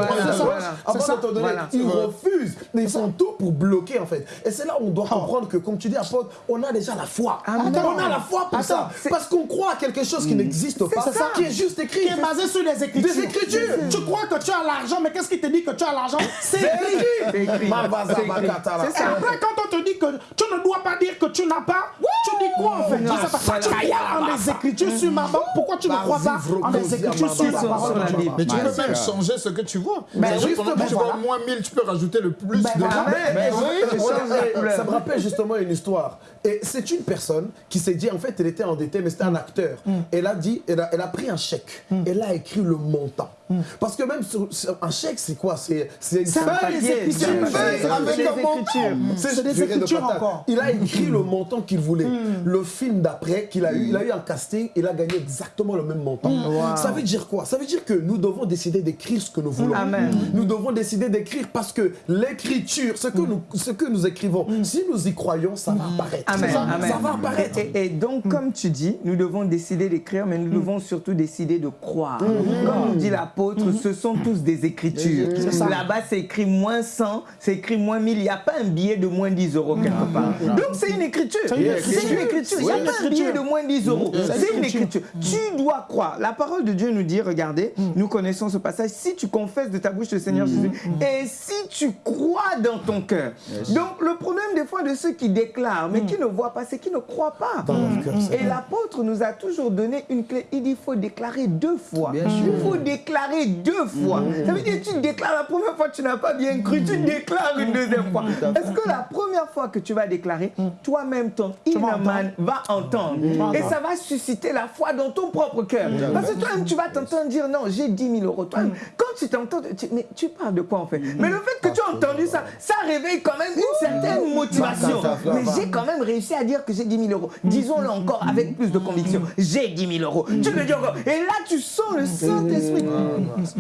D: à donner. Ils refusent. Mais ils font tout pour bloquer, en fait. Et c'est là où on doit comprendre que, comme tu dis, apôtre, on a déjà la foi. Ah, on a la foi pour ça. Parce qu'on croit à quelque chose qui hmm. n'existe pas, qui est juste écrit.
A: Qui est basé sur les écritures.
D: Des écritures.
A: Tu crois que tu as l'argent, mais qu'est-ce qui te dit que tu as l'argent? C'est écrit. C'est écrit. Après, quand on te dit que tu ne dois pas dire que tu n'as pas, quoi en fait Tu crois en des écritures sur ma banque, pourquoi tu ne crois pas en des écritures sur la parole de Dieu
C: Mais tu peux même changer ce que tu vois. Mais justement, tu vois moins 1000, tu peux rajouter le plus de
D: Ça me rappelle justement une histoire. Et c'est une personne qui s'est dit, en fait, elle était endettée, mais c'était un acteur. Mm. Elle a dit, elle a, elle a pris un chèque. Mm. Elle a écrit le montant. Mm. Parce que même sur, un chèque, c'est quoi? C'est une
A: feuille, une
D: feuille avec un montant. C'est des écritures encore. Il a écrit le montant qu'il voulait. Le film d'après qu'il a eu, il a eu un casting, il a gagné exactement le même montant. Ça veut dire quoi? Ça veut dire que nous devons décider d'écrire ce que nous voulons. Nous devons décider d'écrire parce que l'écriture, ce que nous, ce que nous écrivons, si nous y croyons, ça va apparaître. Ça, va apparaître.
B: Et, donc, mm. comme tu dis, nous devons décider d'écrire, mais nous mm. devons surtout décider de croire. Mm. Comme nous dit ce sont tous des écritures. Là-bas, c'est écrit moins 100, c'est écrit moins 1000. Il n'y a pas un billet de moins 10 euros quelque part. Donc, c'est une écriture. C'est une écriture. Il n'y a pas un billet de moins 10 euros. C'est une écriture. Tu dois croire. La parole de Dieu nous dit, regardez, nous connaissons ce passage, si tu confesses de ta bouche le Seigneur Jésus, et si tu crois dans ton cœur. Donc, le problème des fois de ceux qui déclarent, mais qui ne voient pas, c'est qui ne croient pas. Et l'apôtre nous a toujours donné une clé. Il dit il faut déclarer deux fois. il faut déclarer deux fois. Ça veut dire tu déclares la première fois, tu n'as pas bien cru, tu déclares une deuxième fois. Est-ce que la première fois que tu vas déclarer, toi-même, ton inaman va entendre Et ça va susciter la foi dans ton propre cœur. Parce que toi-même, tu vas t'entendre dire non, j'ai 10 000 euros. Toi, quand tu t'entends, mais tu parles de quoi en fait? Mais le fait que tu as entendu ça, ça réveille quand même une certaine motivation. Mais j'ai quand même réussi à dire que j'ai 10 000 euros. Disons-le encore avec plus de conviction. J'ai 10 000 euros. Tu le dis encore. Et là, tu sens le Saint-Esprit.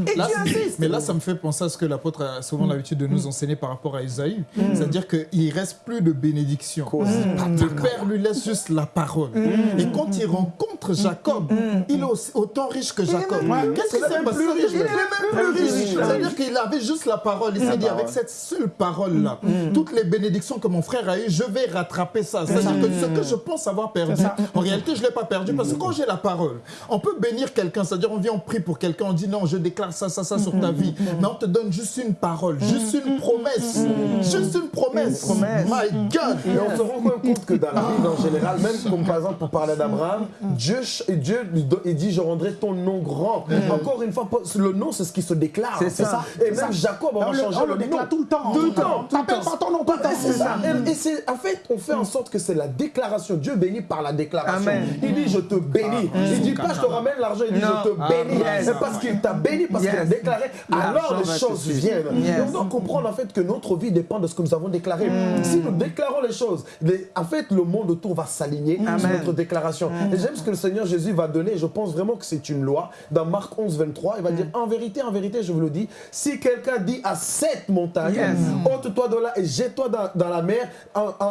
B: Et tu insistes.
C: Mais là, ça me fait penser à ce que l'apôtre a souvent l'habitude de nous enseigner par rapport à Isaïe. Mm. C'est-à-dire qu'il ne reste plus de bénédiction. Mm. Le Père lui laisse juste la parole. Mm. Et quand il rencontre Jacob, il est autant riche que Jacob. Qu'est-ce que c'est plus riche Il est même plus riche. C'est-à-dire qu'il avait juste la parole. Il s'est dit, avec cette seule parole-là, toutes les bénédictions que mon frère a eues, je vais rattraper ça. C'est-à-dire que ce que je pense avoir perdu, en réalité, je ne l'ai pas perdu parce que quand j'ai la parole, on peut bénir quelqu'un, c'est-à-dire on vient, on prie pour quelqu'un, on dit non, je déclare ça, ça, ça sur ta vie. Mais on te donne juste une parole, juste une promesse. Juste une promesse. My God!
D: Et on se rend compte que dans la Bible en général, même comme par exemple pour parler d'Abraham, Dieu, Dieu il dit Je rendrai ton nom grand. Encore une fois, le nom, c'est ce qui se déclare.
A: C'est ça.
D: Et même Jacob, on va changer le,
A: nom. tout le temps.
D: Tout le temps.
A: T'appelles pas ton nom tout le temps.
D: C'est ça. Et en fait, on fait en sorte que c'est la déclaration. Dieu bénit par la déclaration. Il dit je te bénis. Il Il dit pas je te ramène l'argent, il dit je te bénis. C'est parce qu'il t'a béni, parce qu'il a déclaré, alors les choses viennent. on doit comprendre en fait que notre vie dépend de ce que nous avons déclaré. Mm. Si nous déclarons les choses, en fait le monde autour va s'aligner sur notre déclaration. Mm. Et j'aime ce que le Seigneur Jésus va donner. Je pense vraiment que c'est une loi. Dans Marc 11, 23, il va mm. dire en vérité, en vérité, je vous le dis, si quelqu'un dit à cette montagne, ôte-toi de là et jette-toi dans, la mer,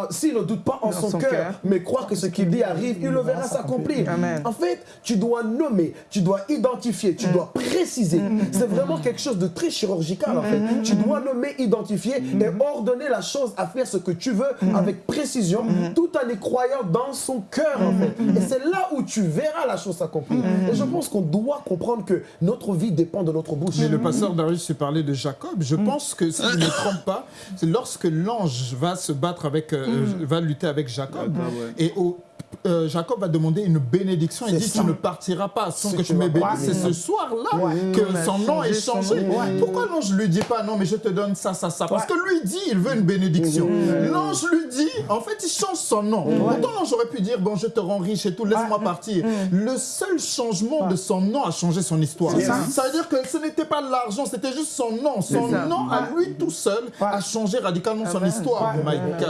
D: s'il ne doute pas en son, cœur, mais croire que ce qu'il dit arrive, il le verra s'accomplir. En fait, tu dois nommer, tu dois identifier, tu mm. dois préciser. Mm. C'est vraiment quelque chose de très chirurgical en fait. Mm. Tu dois nommer, identifier et ordonner la chose à faire ce que tu veux avec précision, tout en y croyant dans son cœur en fait. Et c'est là où tu verras la chose s'accomplir. Et je pense qu'on doit comprendre que notre vie dépend de notre bouche.
C: Mais le pasteur Darius s'est parlé de Jacob. Je pense que si je ne me trompe pas, c'est lorsque l'ange va se battre avec, euh, va lutter avec Jacob, et au euh, Jacob va demander une bénédiction. Il dit Tu ne partiras pas sans que, tu m'aies béni. C'est ce soir-là que son nom est changé. Pourquoi l'ange ne lui dit pas Non, mais je te donne ça, ça, ça? Parce que lui dit Il veut une bénédiction. L'ange lui dit En fait, il change son nom. Pourtant, l'ange aurait pu dire Bon, je te rends riche et tout, laisse-moi partir. Le seul changement de son nom a changé son histoire. Ça. Veut dire que ce n'était pas l'argent, c'était juste son nom. Son nom à lui tout seul a changé radicalement son histoire.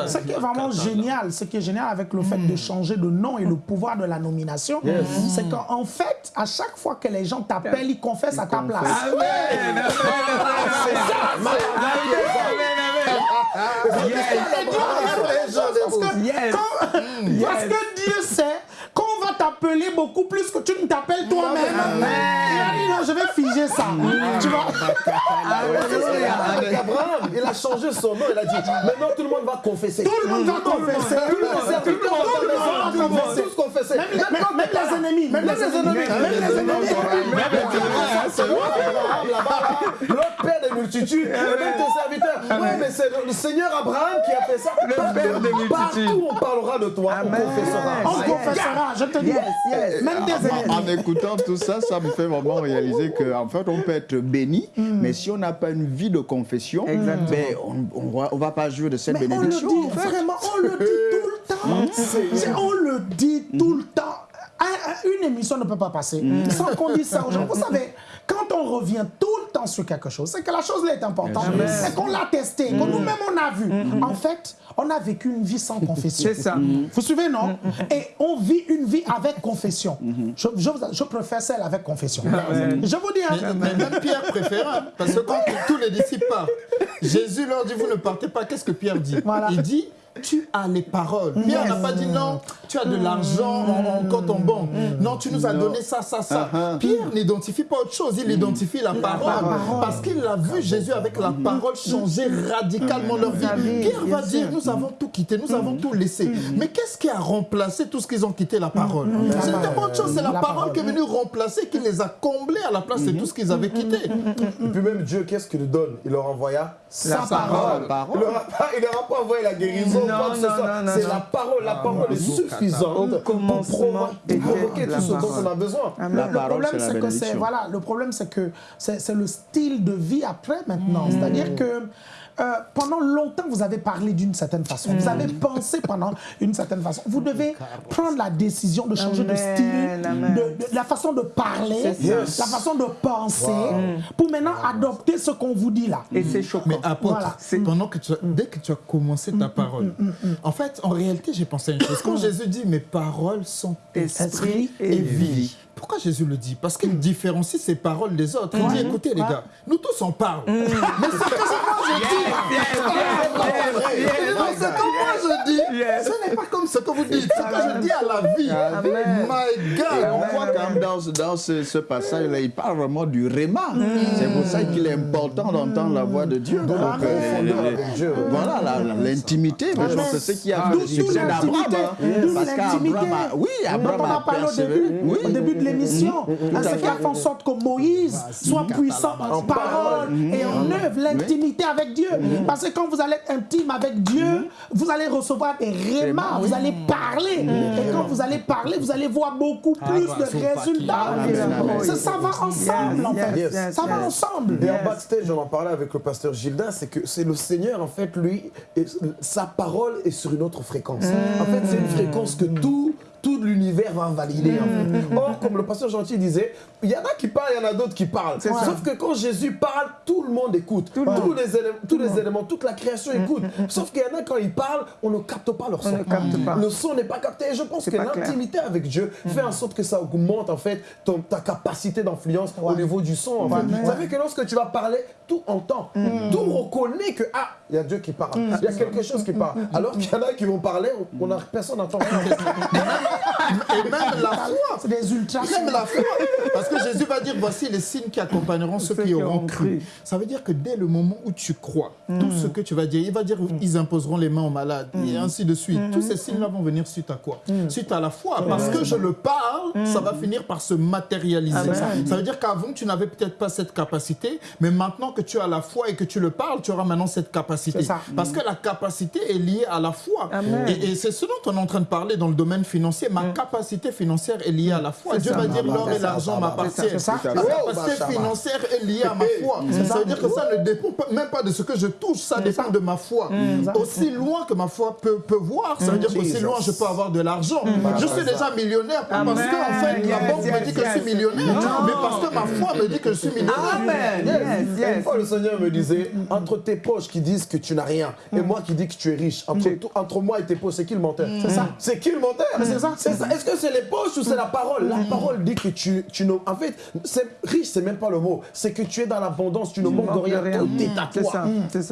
A: Ce qui est vraiment génial, ce qui est génial avec le fait de changer de nom et le pouvoir de la nomination, c'est qu'en fait, à chaque fois que les gens t'appellent, ils confessent à ta place. Amen. Parce que Dieu sait t'appeler beaucoup plus que tu ne t'appelles toi-même. Il a dit non, je vais figer ça. Tu vois?
D: Abraham, il a changé son nom, il a dit maintenant tout le monde va confesser.
A: Tout le monde va confesser.
D: Tout le monde va confesser. Tous confesser.
A: Même les ennemis. Même les ennemis. Même les ennemis.
D: L'autre père des multitudes, même tes serviteurs. Oui, mais c'est le Seigneur Abraham qui a fait ça.
B: Le père des multitudes.
D: Partout on parlera de toi, on confessera.
A: On confessera, je te dis. Même des ennemis.
E: En écoutant tout ça, ça me fait vraiment réaliser qu'en fait, on peut être béni, mais si on n'a pas une vie de confession, ben, on ne va, pas jouer de cette
A: mais
E: bénédiction.
A: On le dit, vraiment, on le dit tout le temps. On le dit tout le temps. Une émission ne peut pas passer sans qu'on dise ça aux gens. Vous savez, quand on revient tout le temps sur quelque chose, c'est que la chose est importante, c'est qu'on l'a testé, que nous-mêmes on a vu. En fait, on a vécu une vie sans confession.
B: C'est ça.
A: Vous suivez, non? Et on vit une vie avec confession. Je, je, je préfère celle avec confession. Je vous dis... Hein,
C: mais, mais, même Pierre préfère, hein, parce que quand tous les disciples partent, Jésus leur dit, vous ne partez pas, qu'est-ce que Pierre dit?
A: Voilà.
C: Il dit, tu as les paroles. Pierre n'a pas dit non, tu as de l'argent en, compte en banque. Non, tu nous as donné ça, ça, ça. Pierre n'identifie pas autre chose, il identifie la parole. Parce qu'il a vu Jésus avec la parole changer radicalement leur vie. Pierre va dire, nous avons tout quitté, nous avons tout laissé. Mais qu'est-ce qui a remplacé tout ce qu'ils ont quitté la parole? C'est une bonne chose, c'est la parole qui est venue remplacer, qui les a comblés à la place de tout ce qu'ils avaient quitté.
D: Et puis même Dieu, qu'est-ce qu'il donne? Il leur envoya
A: sa parole.
D: Il ne leur a pas envoyé la guérison. C'est la parole. La parole est suffisante pour provoquer tout ce dont on a besoin.
A: Le problème, c'est que c'est voilà, le problème, c'est que c'est le style de vie après maintenant. C'est-à-dire que euh, pendant longtemps, vous avez parlé d'une certaine façon. Vous avez pensé pendant une certaine façon. Vous devez prendre la décision de changer de style, de, de, la façon de parler, yes. la façon de penser, wow. pour maintenant adopter ce qu'on vous dit là.
B: Et c'est choquant.
C: Mais apôtre, voilà. pendant que tu as, dès que tu as commencé ta parole, mm, mm, mm, en fait, en réalité, j'ai pensé à une chose. Quand Jésus dit « mes paroles sont esprit et vie », pourquoi Jésus le dit? Parce qu'il différencie ses paroles des autres. Il dit, écoutez les gars, nous tous on parle. Mais c'est que moi je dis? C'est comme moi je dis. Ce n'est pas comme ce que vous dites. Ce que je dis à la vie. My God.
E: On voit quand même dans, dans ce, ce passage-là, il parle vraiment du réma. C'est pour ça qu'il est important d'entendre la voix de Dieu. Donc, euh, voilà, l'intimité. C'est ce qui a fait le succès d'Abraham.
A: Parce qu'Abraham a,
E: oui, Abraham a persévéré.
A: Au début de l'émission, ce qui a fait en sorte que Moïse soit puissant en parole et en œuvre, l'intimité avec Dieu. Parce que quand vous allez être intime avec Dieu, vous allez recevoir rémas, vous allez parler. Et quand vous allez parler, vous allez voir beaucoup plus de résultats. Ça va ensemble, en fait. Ça va ensemble.
D: Et en backstage, on en parlait avec le pasteur Gilda, c'est que c'est le Seigneur, en fait, lui, sa parole est sur une autre fréquence. En fait, c'est une fréquence que tout tout l'univers va valider. En fait. Or, comme le pasteur Gentil disait, il y en a qui parlent, il y en a d'autres qui parlent. Sauf que quand Jésus parle, tout le monde écoute. Tout tous, les éléments, tous les éléments, toute la création écoute. Sauf qu'il y en a quand ils parlent, on ne capte pas leur son. Le son n'est pas capté. Et je pense que l'intimité avec Dieu fait en sorte que ça augmente en fait ton, ta capacité d'influence au niveau du son. En fait. Vous savez que lorsque tu vas parler, tout entend. Tout reconnaît que ah, il y a Dieu qui parle. Il y a quelque chose qui parle. Alors qu'il y en a qui vont parler, on a, personne n'entend rien.
C: Et même la foi.
A: C'est des ultra.
C: Même la foi. Parce que Jésus va dire voici les signes qui accompagneront ceux, qui auront cru. Ça veut dire que dès le moment où tu crois, tout ce que tu vas dire, il va dire ils imposeront les mains aux malades et ainsi de suite. Tous ces signes-là vont venir suite à quoi? Suite à la foi. Parce que je le parle, ça va finir par se matérialiser. Ça veut dire qu'avant, tu n'avais peut-être pas cette capacité, mais maintenant que tu as la foi et que tu le parles, tu auras maintenant cette capacité. Parce que la capacité est liée à la foi. Et, et c'est ce dont on est en train de parler dans le domaine financier. Ma capacité financière est liée à la foi. Dieu va dire l'or et l'argent m'appartiennent. Ma capacité financière est liée à ma foi. Ça. Veut dire que ça ne dépend même pas de ce que je touche, ça dépend de ma foi. Aussi loin que ma foi peut, peut voir, ça veut dire qu'aussi loin je peux avoir de l'argent. Je suis déjà millionnaire, pas parce que en fait, la banque me dit que je suis millionnaire, mais parce que ma foi me dit que je suis millionnaire.
D: Une fois, le Seigneur me disait, entre tes poches qui disent que tu n'as rien et moi qui dis que tu es riche, entre, moi et tes poches, c'est qui le menteur? C'est ça. C'est qui le menteur? C'est ça. Est-ce que c'est les poches ou c'est la parole? La parole dit que tu, tu En fait, riche, c'est même pas le mot. C'est que tu es dans l'abondance, tu ne manques de rien. Tout est à toi.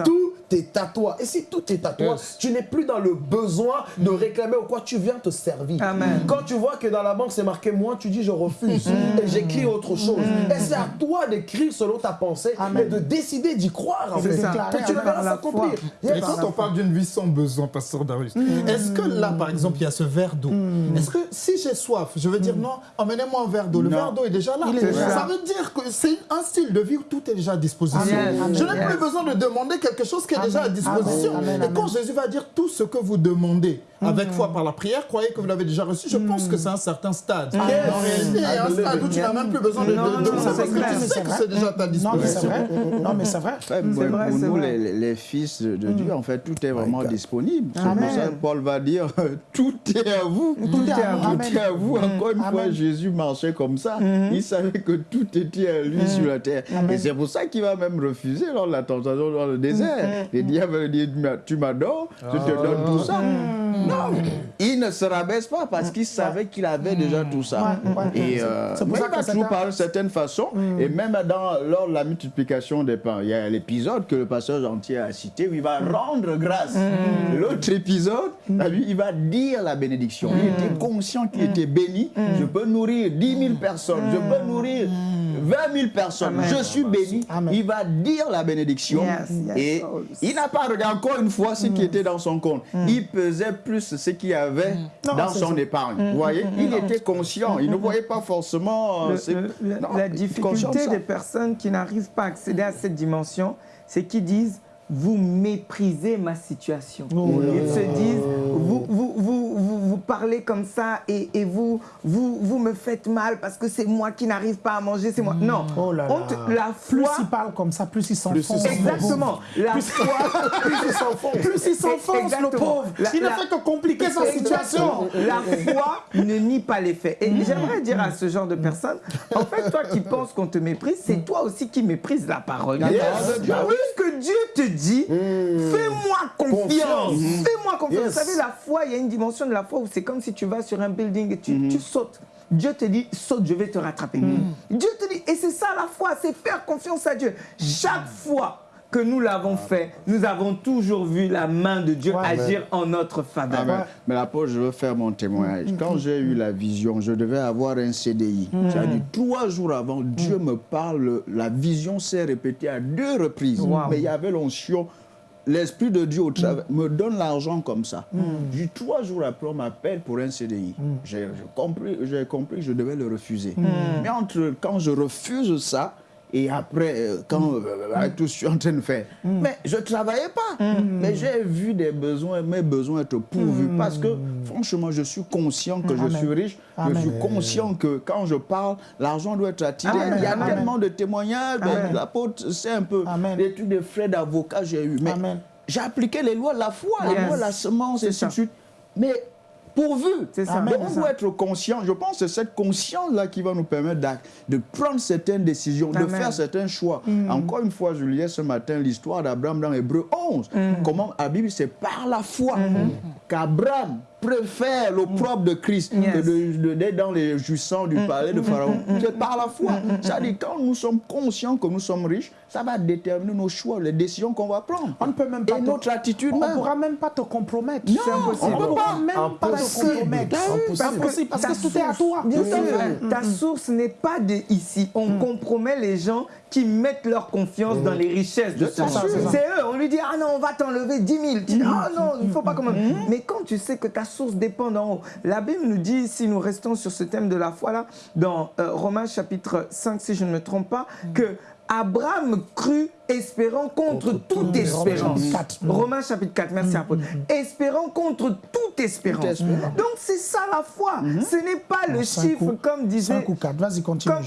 D: Tout est à toi. Et si tout est à toi, tu n'es plus dans le besoin de réclamer ou quoi, tu viens te servir. Quand tu vois que dans la banque c'est marqué moi, tu dis je refuse et j'écris autre chose. Et c'est à toi d'écrire selon ta pensée et de décider d'y croire. En fait. Que tu verras s'accomplir.
C: Et quand on parle d'une vie sans besoin, Pasteur Darius, est-ce que là, par exemple, il y a ce verre d'eau? Est-ce que si j'ai soif, je veux dire non, emmenez-moi un verre d'eau. Le verre d'eau est déjà là. Ça veut dire que c'est un style de vie où tout est déjà à disposition. Je n'ai plus besoin de demander quelque chose qui est déjà à disposition. Et quand Jésus va dire tout ce que vous demandez avec foi par la prière, croyez que vous l'avez déjà reçu, je pense que c'est un certain stade. En réalité, il y a un stade où tu n'as même plus besoin de demander parce que tu sais que c'est déjà à ta disposition.
A: Non, mais c'est vrai.
E: Pour nous, les fils de Dieu, en fait, tout est vraiment disponible. C'est pour ça que Paul va dire tout est à vous. Tout est à vous. Tout est à vous. Encore une fois, Jésus marchait comme ça. Il savait que tout était à lui sur la terre. Et c'est pour ça qu'il va même refuser lors de la tentation dans le désert. Diable dit Tu m'adores, je te donne tout ça. Non, il ne se rabaisse pas parce qu'il savait qu'il avait déjà tout ça. Et euh, il va toujours parler d'une certaine façon. Et même dans, lors de la multiplication des pains, il y a l'épisode que le pasteur gentil a cité où il va rendre grâce. L'autre épisode, lui, il va dire la bénédiction. Il était conscient qu'il était béni. Je peux nourrir 10 000 personnes. Je peux nourrir 20 000 personnes. Je suis béni. Il va dire la bénédiction. Et il n'a pas regardé encore une fois ce qui était dans son compte. Il pesait plus ce qu'il avait dans son épargne. Vous voyez? Il était conscient. Il ne voyait pas forcément...
B: la difficulté des personnes qui n'arrivent pas à accéder à cette dimension, c'est qu'ils disent vous méprisez ma situation. Ils se disent, vous, vous, vous, vous, parlez comme ça et, et vous, vous, vous me faites mal parce que c'est moi qui n'arrive pas à manger, c'est moi. Non,
A: oh là là. la foi... Plus il parle comme ça, plus il s'enfonce.
B: Exactement. La plus, foi...
A: plus il s'enfonce. Plus il s'enfonce, le pauvre. il ne fait que compliquer sa situation.
B: La foi ne nie pas les faits. Et j'aimerais dire à ce genre de personnes, en fait, toi qui penses qu'on te méprise, c'est toi aussi qui méprises la parole. Yes. Puisque Dieu te dit, hmm. fais-moi confiance. Fais-moi confiance. Vous savez, la foi, il y a une dimension de la foi où c'est comme si tu vas sur un building et tu, hmm. tu sautes. Dieu te dit, saute, je vais te rattraper. Hmm. Dieu te dit, et c'est ça la foi, c'est faire confiance à Dieu. Chaque fois que nous l'avons fait, nous avons toujours vu la main de Dieu agir en notre faveur.
E: Mais mais l'apôtre, je veux faire mon témoignage. Quand j'ai eu la vision, je devais avoir un CDI. Ça dit trois jours avant, Dieu me parle, la vision s'est répétée à deux reprises. Mais il y avait l'onction l'Esprit de Dieu au travail me donne l'argent comme ça. Mm. Trois jours après, on m'appelle pour un CDI. J'ai compris, compris que je devais le refuser. Mais entre quand je refuse ça, et après, euh, quand mm. euh, euh, tout je suis en train de faire. Mm. Mais je ne travaillais pas. Mm. Mais j'ai vu des besoins, mes besoins être pourvus. Parce que, franchement, je suis conscient que je suis riche. Je suis conscient que quand je parle, l'argent doit être attiré. Il y a tellement de témoignages. L'apôtre, c'est un peu des trucs de frais d'avocat j'ai eu. Mais j'ai appliqué les lois la foi, les lois la semence, et ainsi de suite. Mais pourvu. Ça. Donc, on doit être conscient. Je pense que c'est cette conscience-là qui va nous permettre de prendre certaines décisions, de faire certains choix. Mm. Encore une fois, je lisais ce matin l'histoire d'Abraham dans Hébreu 11. Mm. Comment la Bible, c'est par la foi mm. qu'Abraham préfère l'opprobre de Christ que d'être dans les jouissants du palais de Pharaon. C'est par la foi. C'est-à-dire, quand nous sommes conscients que nous sommes riches, ça va déterminer nos choix, les décisions qu'on va prendre.
A: On ne peut même pas.
E: Et notre attitude
A: On ne pourra même pas te compromettre.
E: Non, on ne peut pas.
A: même pas te compromettre. Impossible. Parce que tout est à toi.
B: Bien sûr. Ta source n'est pas de ici. On mm. compromet les gens qui mettent leur confiance dans les richesses de ce C'est eux. On lui dit, ah non, on va t'enlever 10 000. Tu dis, ah non, il ne faut pas quand même. Mais quand tu sais que ta source dépend d'en haut, la Bible nous dit, si nous restons sur ce thème de la foi là, dans euh, Romains chapitre 5, si je ne me trompe pas, que Abraham crut espérant contre, toute, espérance. Romains chapitre 4, merci mm, mm. Espérant contre toute espérance. Donc c'est ça la foi. Mm-hmm. Ce n'est pas le chiffre comme disait,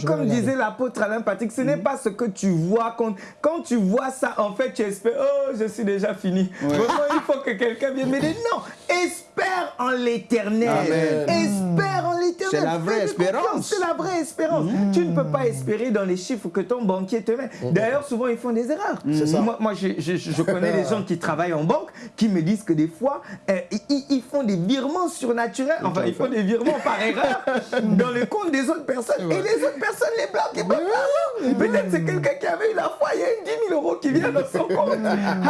B: Comme, disait l'apôtre Alain Patrick, ce n'est pas ce que tu vois. Quand, quand tu vois ça, en fait, tu espères, oh, je suis déjà fini. Vraiment, il faut que quelqu'un vienne m'aider. Non, espère en l'éternel. Espère en l'éternel.
E: C'est la vraie espérance.
B: C'est la vraie espérance. Mm. Tu ne peux pas espérer dans les chiffres que ton banquier te met. Mm. D'ailleurs, souvent, ils font des erreurs. Moi, moi je, je, connais des gens qui travaillent en banque qui me disent que des fois, euh, ils, font des virements surnaturels. Enfin, ils font des virements par erreur dans le compte des autres personnes. Et les autres personnes les bloquent. Peut-être c'est quelqu'un qui avait eu la foi, il y a une 10 000 euros qui vient dans son compte.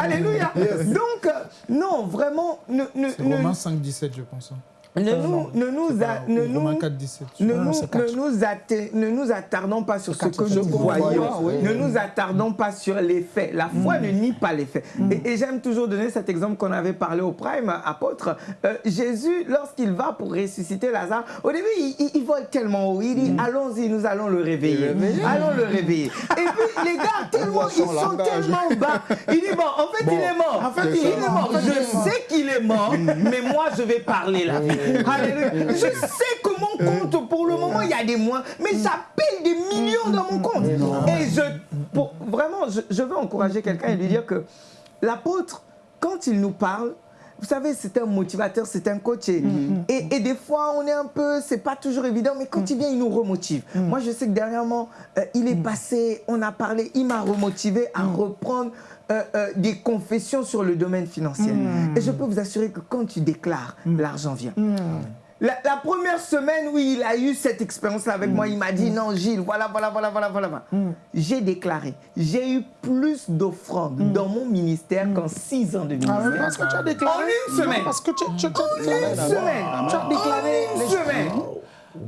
B: Alléluia. Donc, euh, non, vraiment. Ne, ne,
C: Romains 5, 17, je pense.
B: Ne nous, ne nous, ne nous, ne nous, attardons pas sur ce que nous voyons. Ne nous attardons pas sur les faits. La foi mm. ne nie pas les faits. Mm. Et, j'aime toujours donner cet exemple qu'on avait parlé au Prime, apôtre. Euh, Jésus, lorsqu'il va pour ressusciter Lazare, au début, il, vole tellement haut. Il dit mm. Allons-y, nous allons le réveiller. Allons le réveiller. Et puis, les gars, tellement, ils sont tellement bas. Il dit Bon, en fait, il est mort. En fait, il est mort. Je sais qu'il est mort, mais moi, je vais parler là. Je sais que mon compte, pour le moment, il y a des mois, mais ça paye des millions dans mon compte. Et je, vraiment, je, veux encourager quelqu'un et lui dire que l'apôtre, quand il nous parle, vous savez, c'est un motivateur, c'est un coach. Et, et, des fois, on est un peu, c'est pas toujours évident, mais quand il vient, il nous remotive. Moi, je sais que dernièrement, euh, il est passé, on a parlé, il m'a remotivé à reprendre euh, euh, des confessions sur le domaine financier. Hmm. Et je peux vous assurer que quand tu déclares, hmm. l'argent vient. Hmm. La, première semaine où il a eu cette expérience-là avec moi, il m'a dit non, Gilles, voilà, voilà, voilà, voilà, voilà. J'ai déclaré, j'ai eu plus d'offrandes dans mon ministère qu'en six ans de ministère. Ah,
A: parce que tu as déclaré.
B: En une semaine.
A: Parce que tu, tu,
B: tu, en une semaine. Tu as déclaré. En une semaine.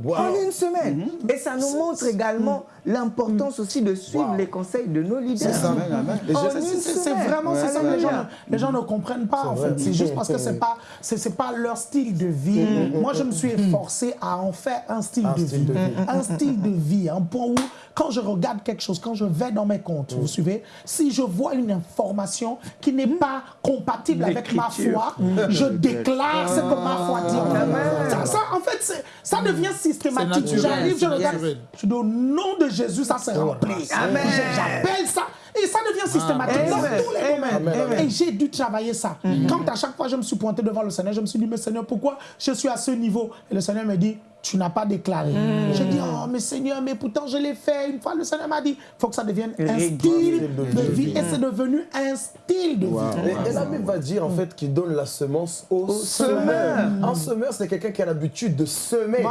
B: En une semaine. Et ça nous montre également l'importance aussi de suivre les conseils de nos leaders.
A: C'est vraiment ça que les gens, les gens ne comprennent pas en fait. C'est juste parce que c'est pas c'est pas leur style de vie. Mm, mm, Moi, je me suis mm, efforcé à en faire un style de vie, un style de vie, un point où quand je regarde quelque chose, quand je vais dans mes comptes, vous suivez, si je vois une information qui n'est pas compatible avec ma foi, je déclare ce que ma foi dit. Ça, en fait, ça devient systématique. J'arrive, je regarde, je dis au nom de Jésus, ça s'est rempli. J'appelle ça. Et ça devient systématique dans tous les domaines. Et j'ai dû travailler ça. Mm-hmm. Quand à chaque fois je me suis pointé devant le Seigneur, je me suis dit, mais Seigneur, pourquoi je suis à ce niveau? Et le Seigneur me dit, tu n'as pas déclaré. Mm. J'ai dit, oh, mais Seigneur, mais pourtant je l'ai fait. Une fois, le Seigneur m'a dit, il faut que ça devienne un style de, vie. Et c'est devenu un style de vie.
D: Et, la Bible va dire, en fait, qu'il donne la semence au, semeur. Un semeur, c'est quelqu'un qui a l'habitude de semer.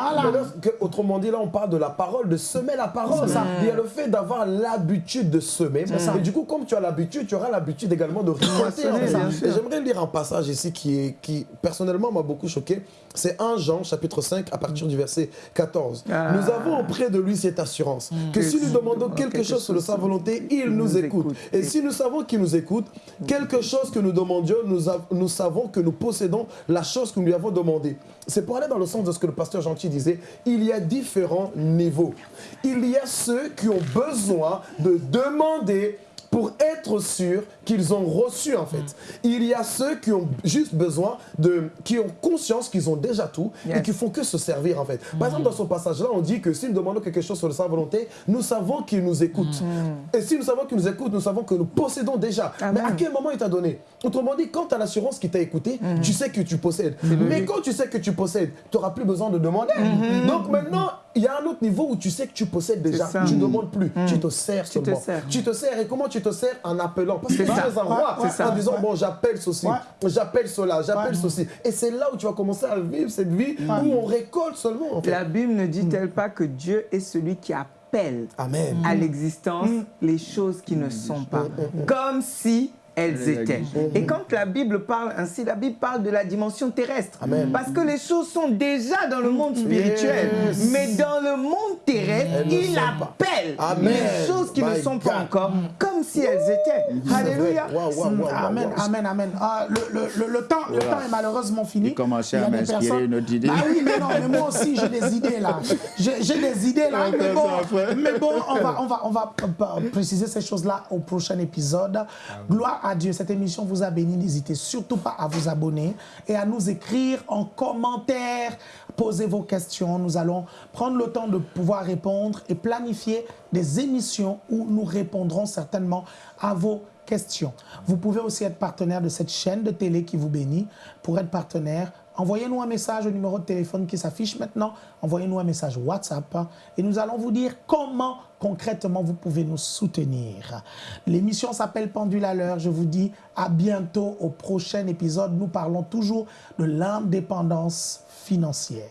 D: autrement dit, là, on parle de la parole, de semer la parole. Il y a le fait d'avoir l'habitude de semer. Et du coup, comme tu as l'habitude, tu auras l'habitude également de récolter. J'aimerais lire un passage ici qui, est, qui personnellement, m'a beaucoup choqué. C'est 1 Jean, chapitre 5, à partir du verset 14. Ah. Nous avons auprès de lui cette assurance mm. que si nous demandons quelque chose sur sa volonté, il nous écoute. Et si nous savons qu'il nous écoute, quelque chose que nous demandions, nous, nous savons que nous possédons la chose que nous lui avons demandé. C'est pour aller dans le sens de ce que le pasteur Gentil disait, il y a différents niveaux. Il y a ceux qui ont besoin de demander pour être sûr qu'ils ont reçu en fait. Il y a ceux qui ont juste besoin de, qui ont conscience qu'ils ont déjà tout et qui font que se servir en fait. Par exemple, dans ce passage-là, on dit que si nous demandons quelque chose sur sa volonté, nous savons qu'il nous écoute. Mm. Et si nous savons qu'il nous écoute, nous savons que nous possédons déjà. Mais à quel moment il t'a donné? Autrement dit, quand tu as l'assurance qui t'a écouté, mm. tu sais que tu possèdes. Mais quand tu sais que tu possèdes, tu n'auras plus besoin de demander. Mm-hmm. Donc maintenant, il y a un autre niveau où tu sais que tu possèdes déjà. Tu ne demandes plus. Mm. Tu te sers tu seulement. Te sers. Tu te sers. Et comment tu te sers? En appelant. Parce que tu es un roi. en disant, bon, j'appelle ceci, j'appelle cela, j'appelle ceci. Et c'est là où tu vas commencer à vivre cette vie où on récolte seulement.
B: La Bible ne dit-elle mm. pas que Dieu est celui qui appelle à l'existence mm. les choses qui ne sont pas? Comme si elles étaient. Et quand la Bible parle ainsi, la Bible parle de la dimension terrestre. Parce que les choses sont déjà dans le monde spirituel. Mais dans le monde terrestre, il appelle les choses qui ne sont pas encore comme si elles étaient. Alléluia.
A: Amen, amen, amen. Ah, le, temps, le temps est malheureusement fini. Il
E: commençait à m'inspirer une autre idée.
A: Ah oui, mais non, mais moi aussi j'ai des idées là. J'ai des idées là. Mais bon, mais bon on, va, on, va, on va préciser ces choses-là au prochain épisode. Gloire à Dieu. Cette émission vous a béni. N'hésitez surtout pas à vous abonner et à nous écrire en commentaire. Posez vos questions. Nous allons prendre le temps de pouvoir répondre et planifier des émissions où nous répondrons certainement à vos questions. Vous pouvez aussi être partenaire de cette chaîne de télé qui vous bénit. Pour être partenaire, envoyez-nous un message au numéro de téléphone qui s'affiche maintenant. Envoyez-nous un message WhatsApp et nous allons vous dire comment concrètement vous pouvez nous soutenir. L'émission s'appelle Pendule à l'heure. Je vous dis à bientôt au prochain épisode. Nous parlons toujours de l'indépendance financière.